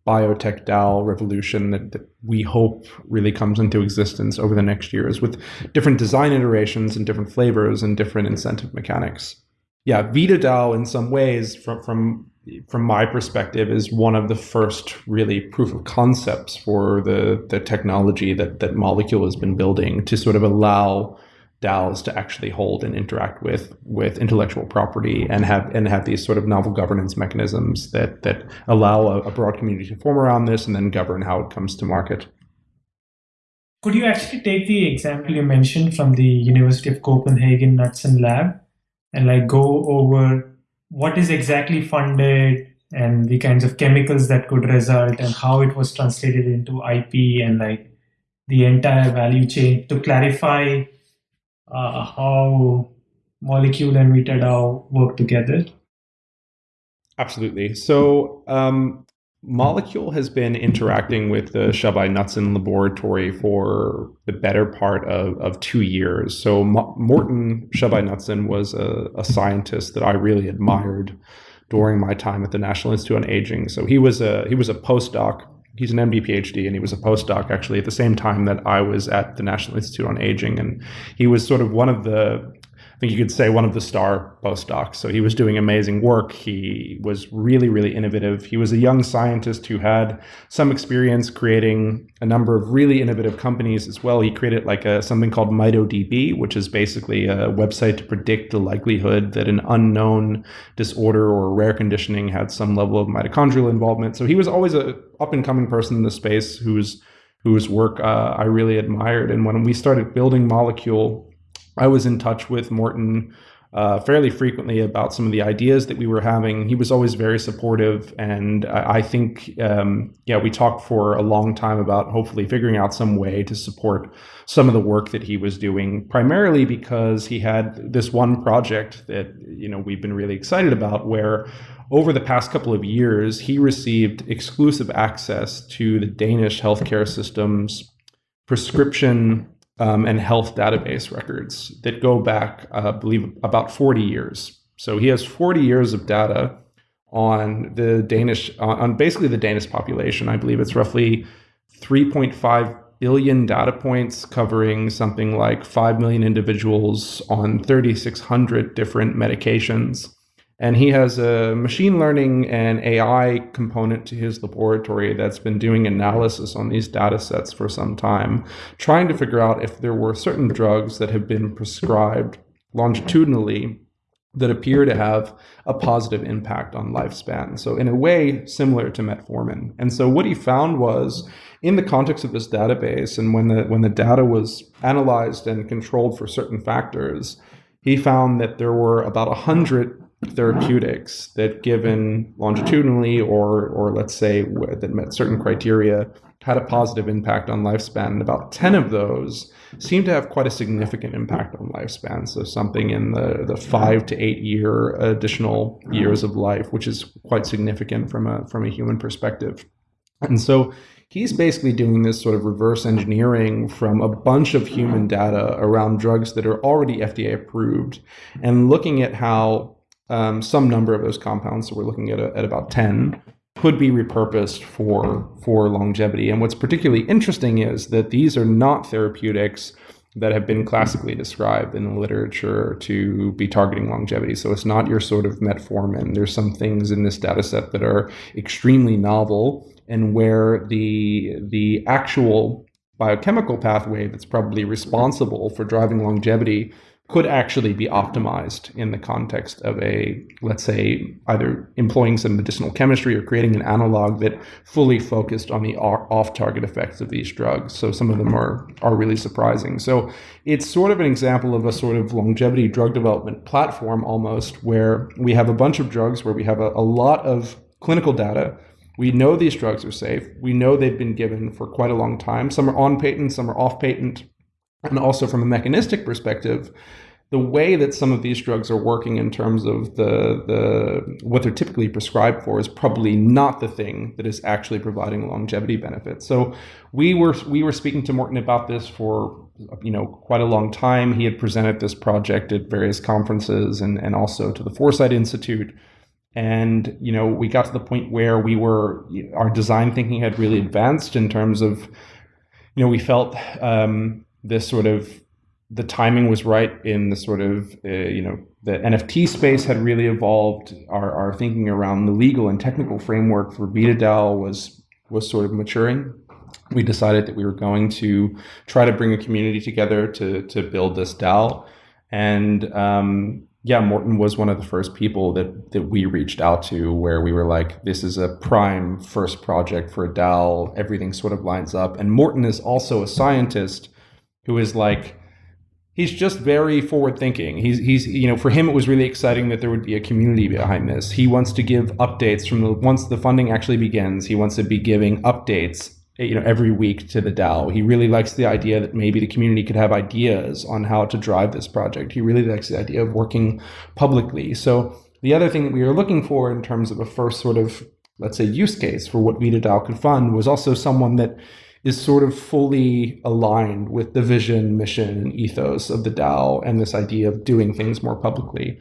biotech DAO revolution that, that, we hope really comes into existence over the next years with different design iterations and different flavors and different incentive mechanics. Yeah, VitaDAO in some ways from from from my perspective is one of the first really proof of concepts for the the technology that that Molecule has been building to sort of allow DAOs to actually hold and interact with with intellectual property and have and have these sort of novel governance mechanisms that that allow a, a broad community to form around this and then govern how it comes to market. Could you actually take the example you mentioned from the University of Copenhagen Knudsen lab and like go over what is exactly funded and the kinds of chemicals that could result and how it was translated into IP and like the entire value chain to clarify uh, how Molecule and VitaDAO work together? Absolutely. So, um, Molecule has been interacting with the Scheibye-Knudsen laboratory for the better part of, of two years. So, Mo- Morten Scheibye-Knudsen was a, a scientist that I really admired during my time at the National Institute on Aging. So, he was a he was a postdoc he's an MD PhD and he was a postdoc actually at the same time that I was at the National Institute on Aging and he was sort of one of the I think you could say one of the star postdocs. So he was doing amazing work. He was really, really innovative. He was a young scientist who had some experience creating a number of really innovative companies as well. He created like a something called MitoDB, which is basically a website to predict the likelihood that an unknown disorder or rare conditioning had some level of mitochondrial involvement. So he was always a up and coming person in the space whose whose work uh, I really admired. And when we started building Molecule I was in touch with Morten uh, fairly frequently about some of the ideas that we were having. He was always very supportive, and I, I think, um, yeah, we talked for a long time about hopefully figuring out some way to support some of the work that he was doing. Primarily because he had this one project that you know we've been really excited about, where over the past couple of years he received exclusive access to the Danish healthcare system's prescription um, and health database records that go back, uh, I believe, about 40 years. So he has 40 years of data on the Danish, on basically the Danish population. I believe it's roughly 3.5 billion data points covering something like 5 million individuals on 3,600 different medications. And he has a machine learning and AI component to his laboratory that's been doing analysis on these data sets for some time, trying to figure out if there were certain drugs that have been prescribed longitudinally that appear to have a positive impact on lifespan. So, in a way, similar to metformin. And so, what he found was in the context of this database, and when the, when the data was analyzed and controlled for certain factors, he found that there were about 100 therapeutics that given longitudinally or or let's say that met certain criteria had a positive impact on lifespan and about 10 of those seem to have quite a significant impact on lifespan. So something in the the 5 to 8 year additional years of life which is quite significant from a from a human perspective. And so he's basically doing this sort of reverse engineering from a bunch of human data around drugs that are already FDA approved and looking at how um, some number of those compounds, so we're looking at, a, at about 10, could be repurposed for, for longevity. And what's particularly interesting is that these are not therapeutics that have been classically described in the literature to be targeting longevity. So it's not your sort of metformin. There's some things in this data set that are extremely novel and where the the actual biochemical pathway that's probably responsible for driving longevity could actually be optimized in the context of a, let's say, either employing some medicinal chemistry or creating an analog that fully focused on the off-target effects of these drugs. So some of them are are really surprising. So it's sort of an example of a sort of longevity drug development platform almost, where we have a bunch of drugs where we have a, a lot of clinical data. We know these drugs are safe. We know they've been given for quite a long time. Some are on patent, some are off patent and also from a mechanistic perspective, the way that some of these drugs are working in terms of the the what they're typically prescribed for is probably not the thing that is actually providing longevity benefits. So we were we were speaking to Morten about this for you know quite a long time. He had presented this project at various conferences and and also to the Foresight Institute. And you know we got to the point where we were our design thinking had really advanced in terms of you know we felt um, this sort of the timing was right in the sort of uh, you know the NFT space had really evolved. Our, our thinking around the legal and technical framework for VitaDAO was was sort of maturing. We decided that we were going to try to bring a community together to to build this DAO, and um, yeah, Morten was one of the first people that that we reached out to where we were like, this is a prime first project for a DAO. Everything sort of lines up, and Morten is also a scientist who is like he's just very forward thinking. He's he's you know for him it was really exciting that there would be a community behind this. He wants to give updates from the once the funding actually begins. He wants to be giving updates eh, you know every week to the DAO. He really likes the idea that maybe the community could have ideas on how to drive this project. He really likes the idea of working publicly. So the other thing that we were looking for in terms of a first sort of let's say use case for what VitaDAO could fund was also someone that is sort of fully aligned with the vision, mission, and ethos of the DAO and this idea of doing things more publicly.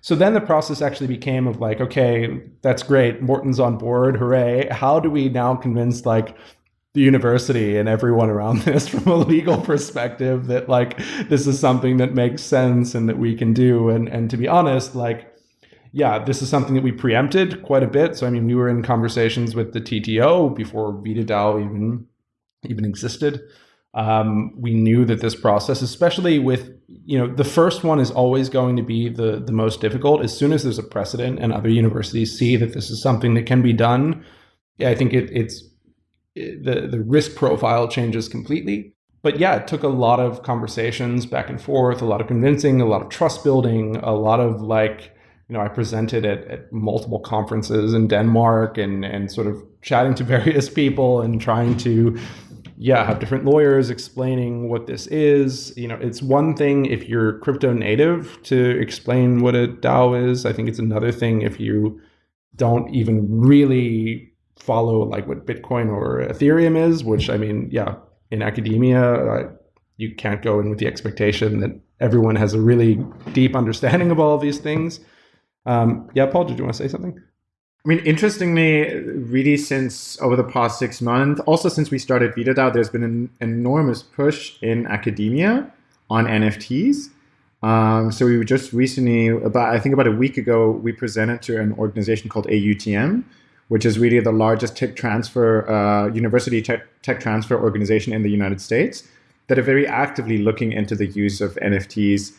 So then the process actually became of like, okay, that's great. Morten's on board. Hooray. How do we now convince like the university and everyone around [LAUGHS] this from a legal perspective that like this is something that makes sense and that we can do? And and to be honest, like yeah, this is something that we preempted quite a bit. So I mean, we were in conversations with the TTO before VitaDAO even even existed. Um, we knew that this process, especially with you know the first one, is always going to be the the most difficult. As soon as there's a precedent and other universities see that this is something that can be done, I think it, it's it, the the risk profile changes completely. But yeah, it took a lot of conversations back and forth, a lot of convincing, a lot of trust building, a lot of like you know, I presented at, at multiple conferences in Denmark and and sort of chatting to [LAUGHS] various people and trying to yeah, have different lawyers explaining what this is. You know, it's one thing if you're crypto native to explain what a DAO is. I think it's another thing if you don't even really follow like what Bitcoin or Ethereum is, which I mean, yeah, in academia, uh, you can't go in with the expectation that everyone has a really deep understanding of all of these things. Um, yeah, Paul, did you want to say something? I mean, interestingly, really since over the past six months, also since we started VitaDAO, there's been an enormous push in academia on NFTs. Um, so we were just recently, about I think about a week ago, we presented to an organization called AUTM, which is really the largest tech transfer, uh, university tech, tech transfer organization in the United States, that are very actively looking into the use of NFTs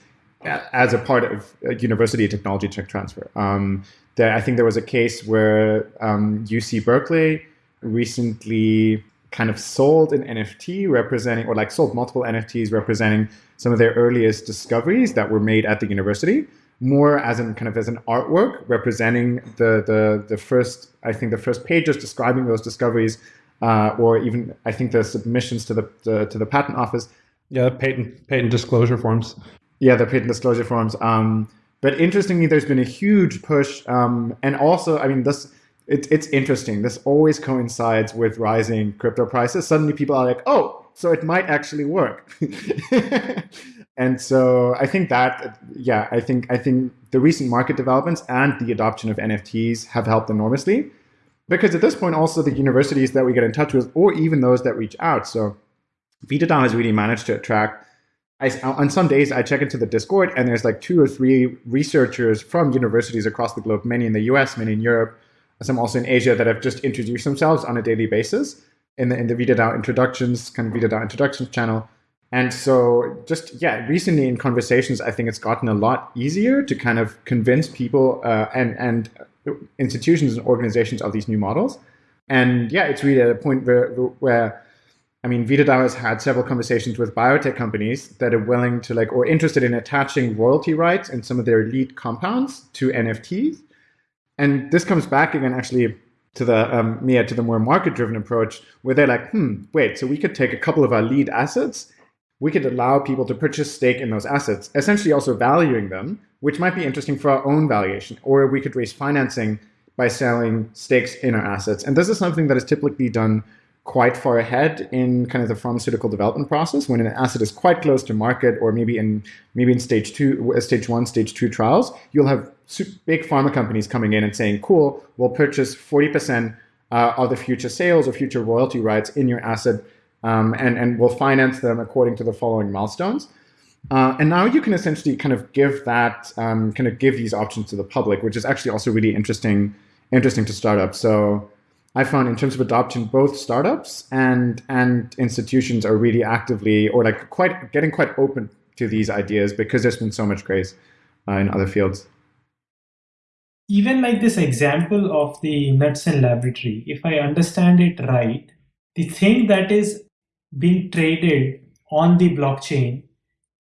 as a part of university technology tech transfer. Um, there, I think there was a case where um, UC Berkeley recently kind of sold an NFT representing, or like sold multiple NFTs representing some of their earliest discoveries that were made at the university, more as an kind of as an artwork representing the the the first, I think the first pages describing those discoveries, uh, or even I think the submissions to the, the to the patent office. Yeah, patent patent disclosure forms. Yeah, the patent disclosure forms. Um, but interestingly, there's been a huge push, um, and also, I mean, this it, it's interesting. This always coincides with rising crypto prices. Suddenly, people are like, "Oh, so it might actually work." [LAUGHS] and so, I think that, yeah, I think I think the recent market developments and the adoption of NFTs have helped enormously, because at this point, also the universities that we get in touch with, or even those that reach out. So, VitaDAO has really managed to attract I, on some days I check into the Discord and there's like two or three researchers from universities across the globe, many in the US, many in Europe, some also in Asia that have just introduced themselves on a daily basis in the in the VitaDAO introductions, kind of VitaDAO introductions channel. And so just yeah, recently in conversations, I think it's gotten a lot easier to kind of convince people uh, and and institutions and organizations of these new models. And yeah, it's really at a point where where I mean, VitaDAO has had several conversations with biotech companies that are willing to like or interested in attaching royalty rights and some of their lead compounds to NFTs. And this comes back again actually to the um, Meher to the more market-driven approach, where they're like, hmm, wait, so we could take a couple of our lead assets, we could allow people to purchase stake in those assets, essentially also valuing them, which might be interesting for our own valuation, or we could raise financing by selling stakes in our assets. And this is something that is typically done quite far ahead in kind of the pharmaceutical development process when an asset is quite close to market or maybe in maybe in stage two uh, stage one stage two trials you'll have big pharma companies coming in and saying cool we'll purchase 40% uh, of the future sales or future royalty rights in your asset um, and and we'll finance them according to the following milestones. Uh, and now you can essentially kind of give that um, kind of give these options to the public which is actually also really interesting interesting to startups so I found in terms of adoption, both startups and and institutions are really actively or like quite getting quite open to these ideas because there's been so much grace uh, in other fields. Even like this example of the Knudsen laboratory, if I understand it right, the thing that is being traded on the blockchain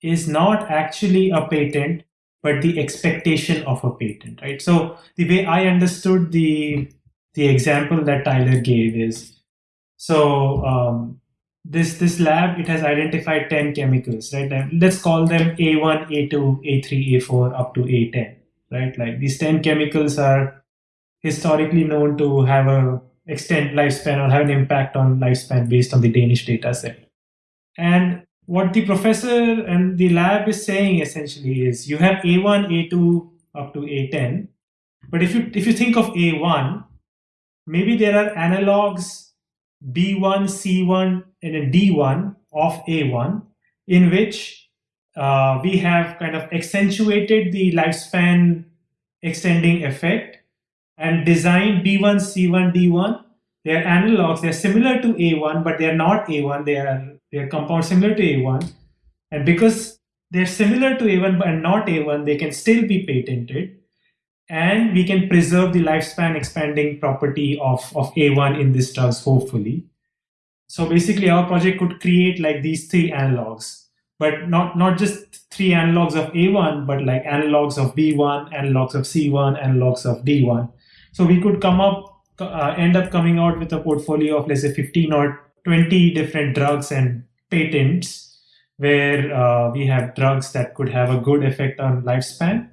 is not actually a patent, but the expectation of a patent, right? So the way I understood the the example that Tyler gave is so um, this this lab it has identified 10 chemicals right? And let's call them a1 a2 a3 a4 up to a10 right? Like these 10 chemicals are historically known to have a extend lifespan or have an impact on lifespan based on the danish data set. And what the professor and the lab is saying essentially is you have a1 a2 up to a10 but if you if you think of a1 maybe there are analogs B1, C1, and a D1 of A1 in which uh, we have kind of accentuated the lifespan extending effect and designed B1, C1, D1. They are analogs. They are similar to A1, but they are not A1. They are they are compounds similar to A1, and because they're similar to A1 but not A1, they can still be patented and we can preserve the lifespan expanding property of, of A1 in these drugs, hopefully. So basically our project could create like these three analogs, but not, not just three analogs of A1, but like analogs of B1, analogs of C1, analogs of D1. So we could come up, uh, end up coming out with a portfolio of let's say 15 or 20 different drugs and patents where uh, we have drugs that could have a good effect on lifespan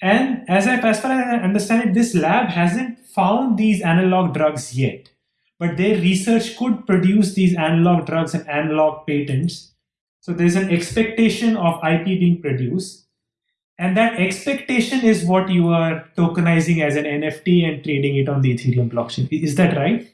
and as, I, as far as I understand it, this lab hasn't found these analog drugs yet. But their research could produce these analog drugs and analog patents. So there's an expectation of IP being produced. And that expectation is what you are tokenizing as an NFT and trading it on the Ethereum blockchain. Is that right?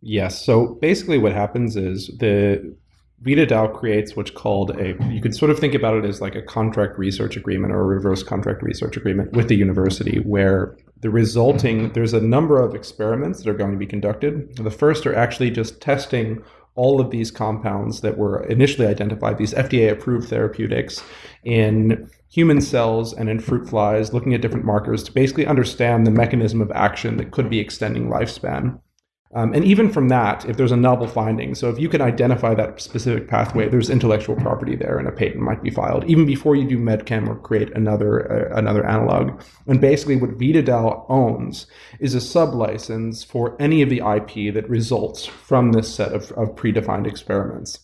Yes. So basically, what happens is the VitaDAO creates what's called a, you can sort of think about it as like a contract research agreement or a reverse contract research agreement with the university where the resulting, there's a number of experiments that are going to be conducted. The first are actually just testing all of these compounds that were initially identified, these FDA approved therapeutics in human cells and in fruit flies, looking at different markers to basically understand the mechanism of action that could be extending lifespan. Um, and even from that, if there's a novel finding, so if you can identify that specific pathway, there's intellectual property there, and a patent might be filed even before you do medchem or create another uh, another analog. And basically, what VitaDAO owns is a sublicense for any of the IP that results from this set of, of predefined experiments.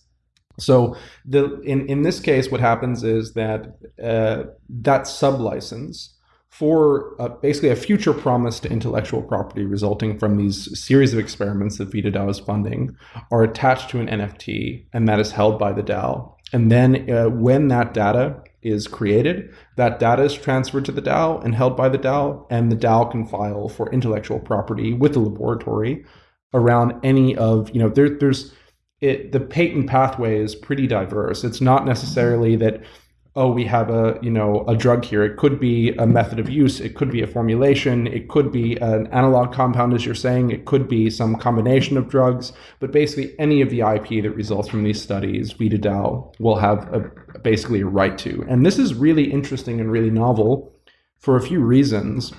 So the in in this case, what happens is that uh, that sublicense for uh, basically a future promise to intellectual property resulting from these series of experiments that VitaDAO is funding are attached to an NFT, and that is held by the DAO. And then uh, when that data is created, that data is transferred to the DAO and held by the DAO, and the DAO can file for intellectual property with the laboratory around any of, you know, there, there's it the patent pathway is pretty diverse. It's not necessarily that oh we have a you know a drug here. It could be a method of use. It could be a formulation. It could be an analog compound, as you're saying. It could be some combination of drugs. But basically, any of the IP that results from these studies, VitaDAO will have a, basically a right to. And this is really interesting and really novel for a few reasons.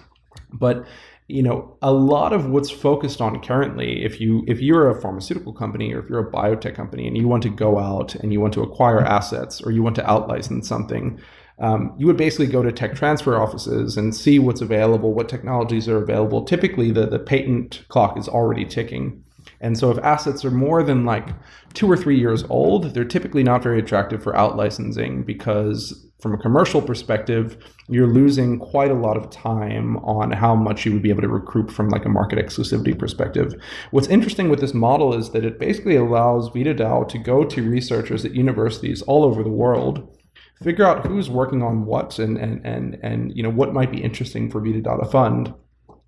But you know a lot of what's focused on currently if you if you're a pharmaceutical company or if you're a biotech company and you want to go out and you want to acquire assets or you want to outlicense something um, you would basically go to tech transfer offices and see what's available what technologies are available. Typically the, the patent clock is already ticking. And so if assets are more than like two or three years old they're typically not very attractive for outlicensing because from a commercial perspective, you're losing quite a lot of time on how much you would be able to recruit from like a market exclusivity perspective. What's interesting with this model is that it basically allows VitaDAO to go to researchers at universities all over the world, figure out who's working on what and and and and you know what might be interesting for VitaDAO to fund,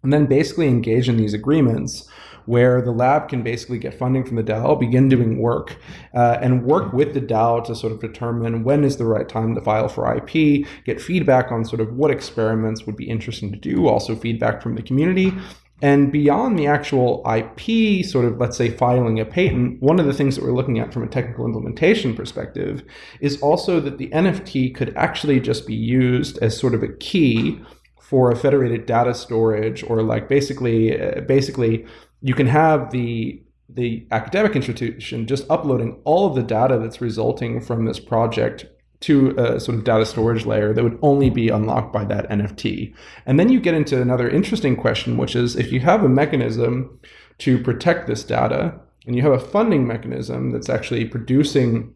and then basically engage in these agreements where the lab can basically get funding from the DAO, begin doing work, uh, and work with the DAO to sort of determine when is the right time to file for IP, get feedback on sort of what experiments would be interesting to do, also feedback from the community. And beyond the actual IP, sort of, let's say, filing a patent, one of the things that we're looking at from a technical implementation perspective is also that the NFT could actually just be used as sort of a key for a federated data storage or like basically, uh, basically you can have the the academic institution just uploading all of the data that's resulting from this project to a sort of data storage layer that would only be unlocked by that NFT. And then you get into another interesting question, which is if you have a mechanism to protect this data and you have a funding mechanism that's actually producing,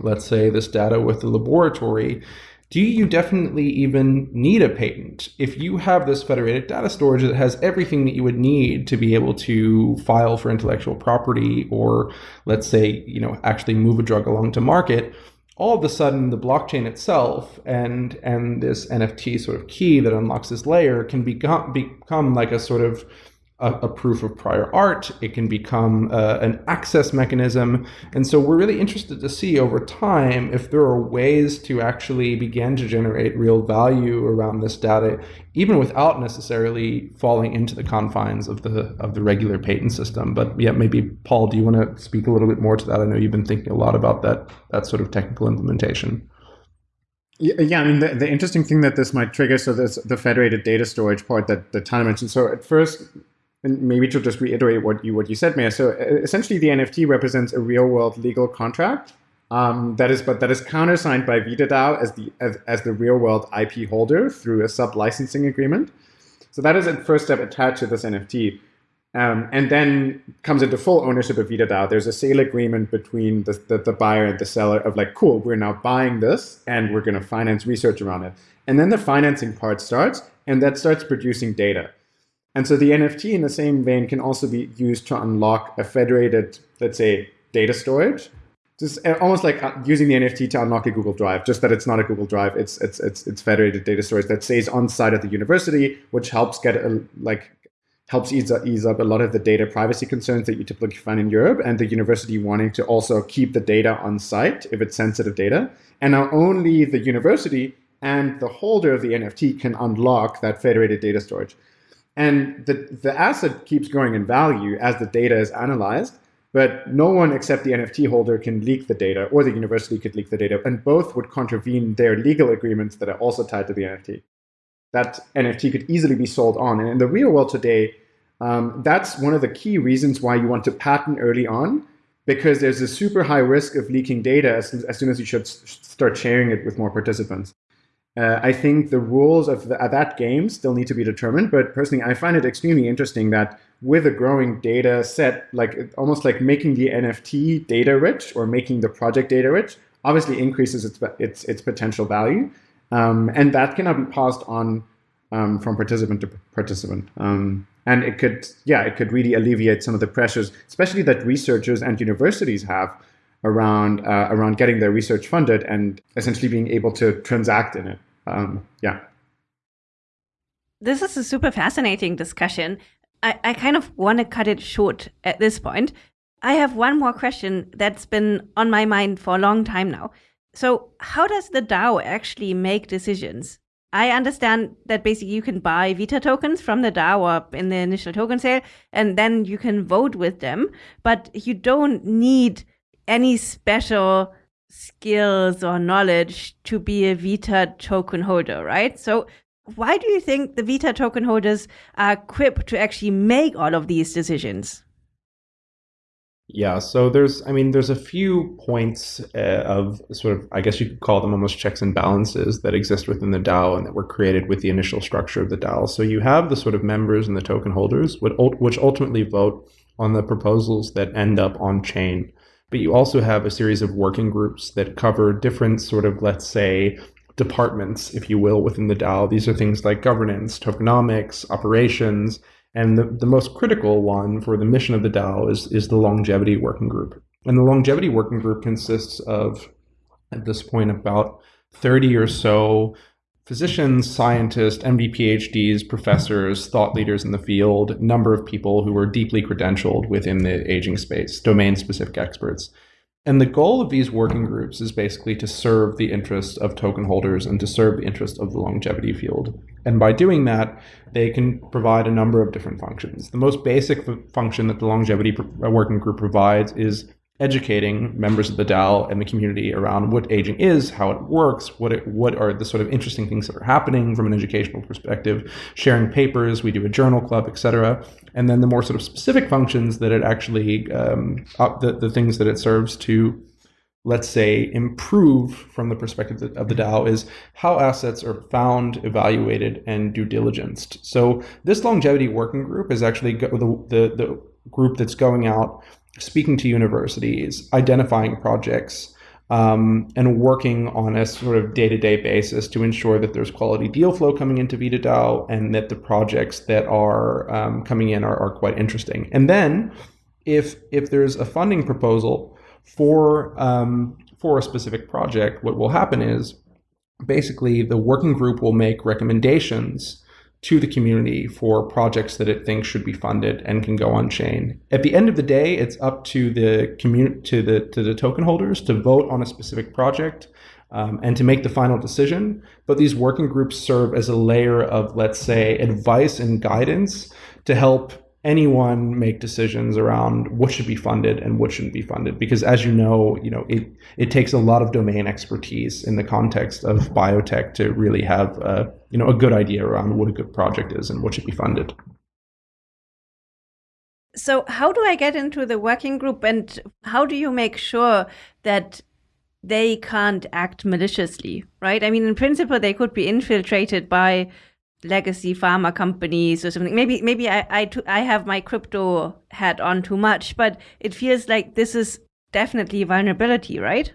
let's say, this data with the laboratory, do you definitely even need a patent? If you have this federated data storage that has everything that you would need to be able to file for intellectual property or let's say, you know, actually move a drug along to market, all of a sudden the blockchain itself and and this NFT sort of key that unlocks this layer can become become like a sort of a, a, proof of prior art. It can become uh, an access mechanism. And so we're really interested to see over time if there are ways to actually begin to generate real value around this data, even without necessarily falling into the confines of the of the regular patent system. But yeah, maybe Paul, do you want to speak a little bit more to that? I know you've been thinking a lot about that that sort of technical implementation. Yeah, I mean, the, the interesting thing that this might trigger, so there's the federated data storage part that, that Tyler mentioned. So at first, and maybe to just reiterate what you what you said, Meher. So essentially, the NFT represents a real world legal contract um, that is, but that is countersigned by VitaDAO as the as, as the real world IP holder through a sub licensing agreement. So that is a first step attached to this NFT. Um, and then comes into full ownership of VitaDAO. There's a sale agreement between the, the, the buyer and the seller of like, cool, we're now buying this and we're going to finance research around it. And then the financing part starts, and that starts producing data. And so the NFT in the same vein can also be used to unlock a federated, let's say, data storage. Just uh, almost like uh, using the NFT to unlock a Google Drive, just that it's not a Google Drive, it's it's it's it's federated data storage that stays on site at the university, which helps get a, like helps ease, ease up a lot of the data privacy concerns that you typically find in Europe, and the university wanting to also keep the data on site if it's sensitive data. And now only the university and the holder of the NFT can unlock that federated data storage. And the, the asset keeps growing in value as the data is analyzed, but no one except the NFT holder can leak the data, or the university could leak the data, and both would contravene their legal agreements that are also tied to the NFT. That NFT could easily be sold on. And in the real world today, um, that's one of the key reasons why you want to patent early on, because there's a super high risk of leaking data as, as soon as you should start sharing it with more participants. Uh, I think the rules of, the, of, that game still need to be determined, but personally, I find it extremely interesting that with a growing data set, like almost like making the NFT data rich or making the project data rich, obviously increases its its, its potential value, um, and that cannot be passed on um, from participant to participant. Um, and it could, yeah, it could really alleviate some of the pressures, especially that researchers and universities have around uh, around getting their research funded and essentially being able to transact in it um, yeah. This is a super fascinating discussion. I, I kind of want to cut it short at this point. I have one more question that's been on my mind for a long time now. So, how does the DAO actually make decisions? I understand that basically you can buy Vita tokens from the DAO in the initial token sale, and then you can vote with them, but you don't need any special skills or knowledge to be a Vita token holder, right? So, why do you think the Vita token holders are equipped to actually make all of these decisions? Yeah, so there's, I mean, there's a few points uh, of sort of, I guess you could call them almost checks and balances that exist within the DAO and that were created with the initial structure of the DAO. So you have the sort of members and the token holders, which ultimately vote on the proposals that end up on chain. But you also have a series of working groups that cover different sort of, let's say, departments, if you will, within the DAO. These are things like governance, tokenomics, operations, and the, the most critical one for the mission of the DAO is, is the longevity working group. And the longevity working group consists of, at this point, about 30 or so physicians, scientists, MD PhDs, professors, thought leaders in the field, number of people who are deeply credentialed within the aging space, domain specific experts. And the goal of these working groups is basically to serve the interest of token holders and to serve the interest of the longevity field. And by doing that, they can provide a number of different functions. The most basic function that the longevity working group provides is educating members of the DAO and the community around what aging is, how it works, what it, what are the sort of interesting things that are happening from an educational perspective, sharing papers, we do a journal club, etc. And then the more sort of specific functions that it actually, um, the, the things that it serves to, let's say, improve from the perspective of the DAO is how assets are found, evaluated, and due diligenced. So this longevity working group is actually the, the, the group that's going out speaking to universities, identifying projects, um, and working on a sort of day-to-day basis to ensure that there's quality deal flow coming into VitaDAO and that the projects that are um, coming in are, are quite interesting. And then if if there's a funding proposal for um, for a specific project, what will happen is basically the working group will make recommendations to the community for projects that it thinks should be funded and can go on chain. At the end of the day, it's up to the community to the to the token holders to vote on a specific project um, and to make the final decision. But these working groups serve as a layer of, let's say, advice and guidance to help anyone make decisions around what should be funded and what shouldn't be funded because as you know you know it it takes a lot of domain expertise in the context of biotech to really have a, you know a good idea around what a good project is and what should be funded so how do i get into the working group and how do you make sure that they can't act maliciously right i mean in principle they could be infiltrated by legacy pharma companies or something. Maybe maybe I I, I have my crypto hat on too much, but it feels like this is definitely a vulnerability, right?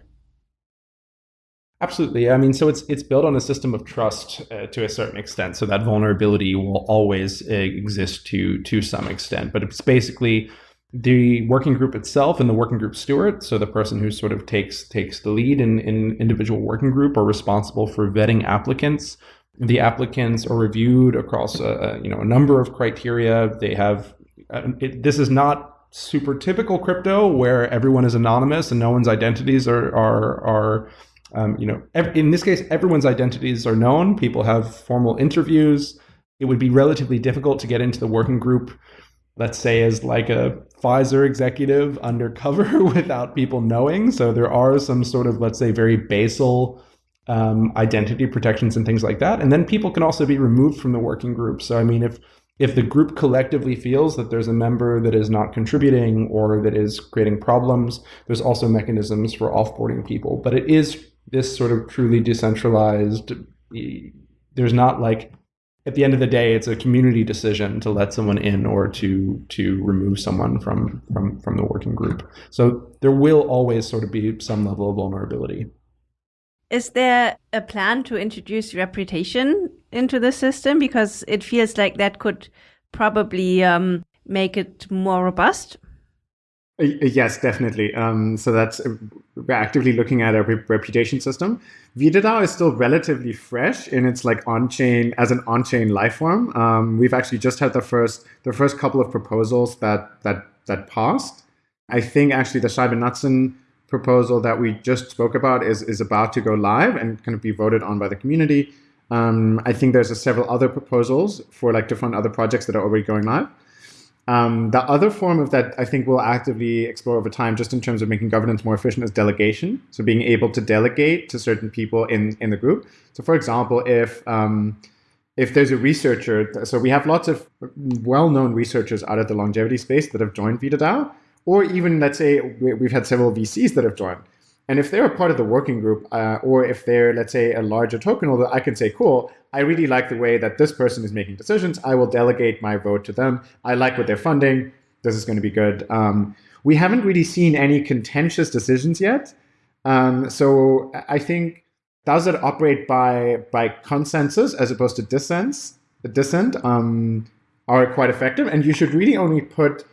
Absolutely. I mean, so it's it's built on a system of trust uh, to a certain extent. So that vulnerability will always uh, exist to to some extent. But it's basically the working group itself and the working group steward, so the person who sort of takes takes the lead in, in individual working group, are responsible for vetting applicants the applicants are reviewed across a, you know a number of criteria. They have uh, it, this is not super typical crypto where everyone is anonymous and no one's identities are are are um, you know in this case everyone's identities are known. People have formal interviews. It would be relatively difficult to get into the working group. Let's say as like a Pfizer executive [LAUGHS] undercover [LAUGHS] without people knowing. So there are some sort of let's say very basal um, identity protections and things like that. And then people can also be removed from the working group. So, I mean, if if the group collectively feels that there's a member that is not contributing or that is creating problems, there's also mechanisms for offboarding people. But it is this sort of truly decentralized. There's not like at the end of the day, it's a community decision to let someone in or to to remove someone from from from the working group. So there will always sort of be some level of vulnerability. Is there a plan to introduce reputation into the system? Because it feels like that could probably um, make it more robust. Uh, yes, definitely. Um, so that's uh, we're actively looking at a reputation system. VitaDAO is still relatively fresh in its like on-chain as an on-chain life form. Um, we've actually just had the first the first couple of proposals that that that passed. I think actually the Scheibye proposal that we just spoke about is, is about to go live and kind of be voted on by the community. Um, I think there's a several other proposals for like fund other projects that are already going live. Um, the other form of that I think we'll actively explore over time, just in terms of making governance more efficient, is delegation. So being able to delegate to certain people in in the group. So for example, if um, if there's a researcher, so we have lots of well-known researchers out of the longevity space that have joined VitaDAO, or even let's say we've had several VCs that have joined. And if they're a part of the working group, uh, or if they're, let's say, a larger token holder, I can say, cool, I really like the way that this person is making decisions. I will delegate my vote to them. I like what they're funding. This is going to be good. Um, we haven't really seen any contentious decisions yet. Um, so I think does it operate by by consensus as opposed to dissent? Dissent um, are quite effective, and you should really only put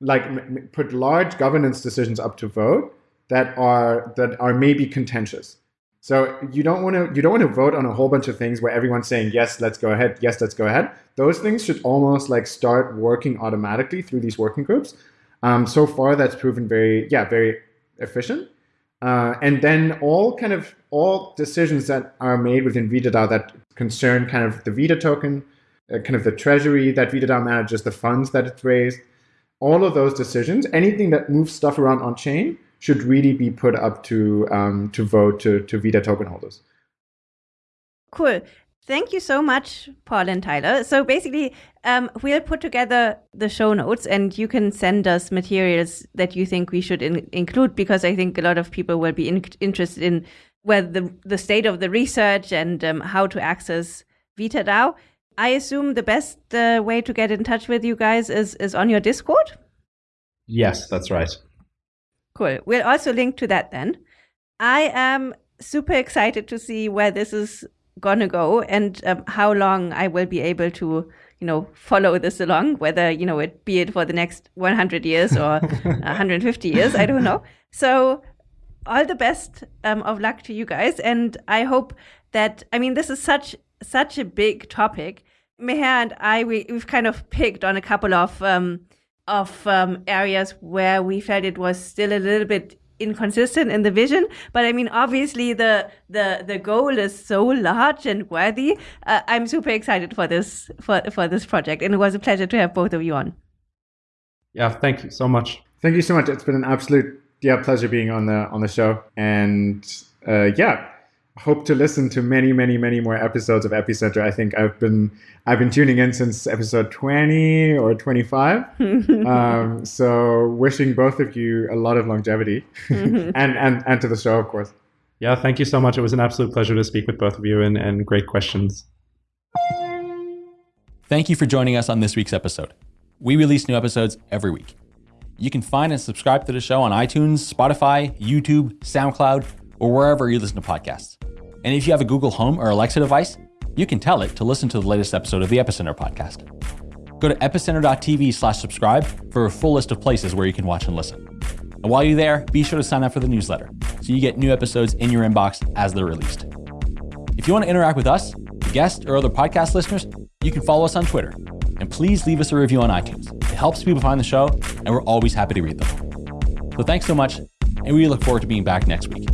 like put large governance decisions up to vote that are that are maybe contentious. So you don't want to you don't want to vote on a whole bunch of things where everyone's saying yes, let's go ahead, yes, let's go ahead. Those things should almost like start working automatically through these working groups. Um, so far, that's proven very yeah very efficient. Uh, and then all kind of all decisions that are made within VitaDAO that concern kind of the Vita token, uh, kind of the treasury that VitaDAO manages, the funds that it's raised, all of those decisions, anything that moves stuff around on chain should really be put up to um, to vote to, to Vita token holders. Cool. Thank you so much, Paul and Tyler. So basically, um, we'll put together the show notes and you can send us materials that you think we should in include because I think a lot of people will be in interested in where the, the state of the research and um, how to access VitaDAO. I assume the best uh, way to get in touch with you guys is, is on your Discord? Yes, that's right. Cool. We'll also link to that then. I am super excited to see where this is gonna go and um, how long I will be able to, you know, follow this along. Whether you know it be it for the next 100 years or [LAUGHS] 150 years, I don't know. So, all the best um, of luck to you guys, and I hope that I mean this is such such a big topic. Meher and I we, we've kind of picked on a couple of um, of um, areas where we felt it was still a little bit inconsistent in the vision. But i mean obviously the the the goal is so large and worthy. Uh, i'm super excited for this for for this project. And it was a pleasure to have both of you on. Yeah thank you so much. Thank you so much. It's been an absolute yeah pleasure being on the on the show. And uh, yeah hope to listen to many, many, many more episodes of Epicenter. I think I've been I've been tuning in since episode 20 or 25. [LAUGHS] um, so wishing both of you a lot of longevity mm-hmm. [LAUGHS] and, and, and to the show, of course. Yeah, thank you so much. It was an absolute pleasure to speak with both of you and, and great questions. Thank you for joining us on this week's episode. We release new episodes every week. You can find and subscribe to the show on iTunes, Spotify, YouTube, SoundCloud, or wherever you listen to podcasts. And if you have a Google Home or Alexa device, you can tell it to listen to the latest episode of the Epicenter podcast. Go to epicenter.tv slash subscribe for a full list of places where you can watch and listen. And while you're there, be sure to sign up for the newsletter so you get new episodes in your inbox as they're released. If you want to interact with us, guests, or other podcast listeners, you can follow us on Twitter. And please leave us a review on iTunes. It helps people find the show, and we're always happy to read them. So thanks so much, and we look forward to being back next week.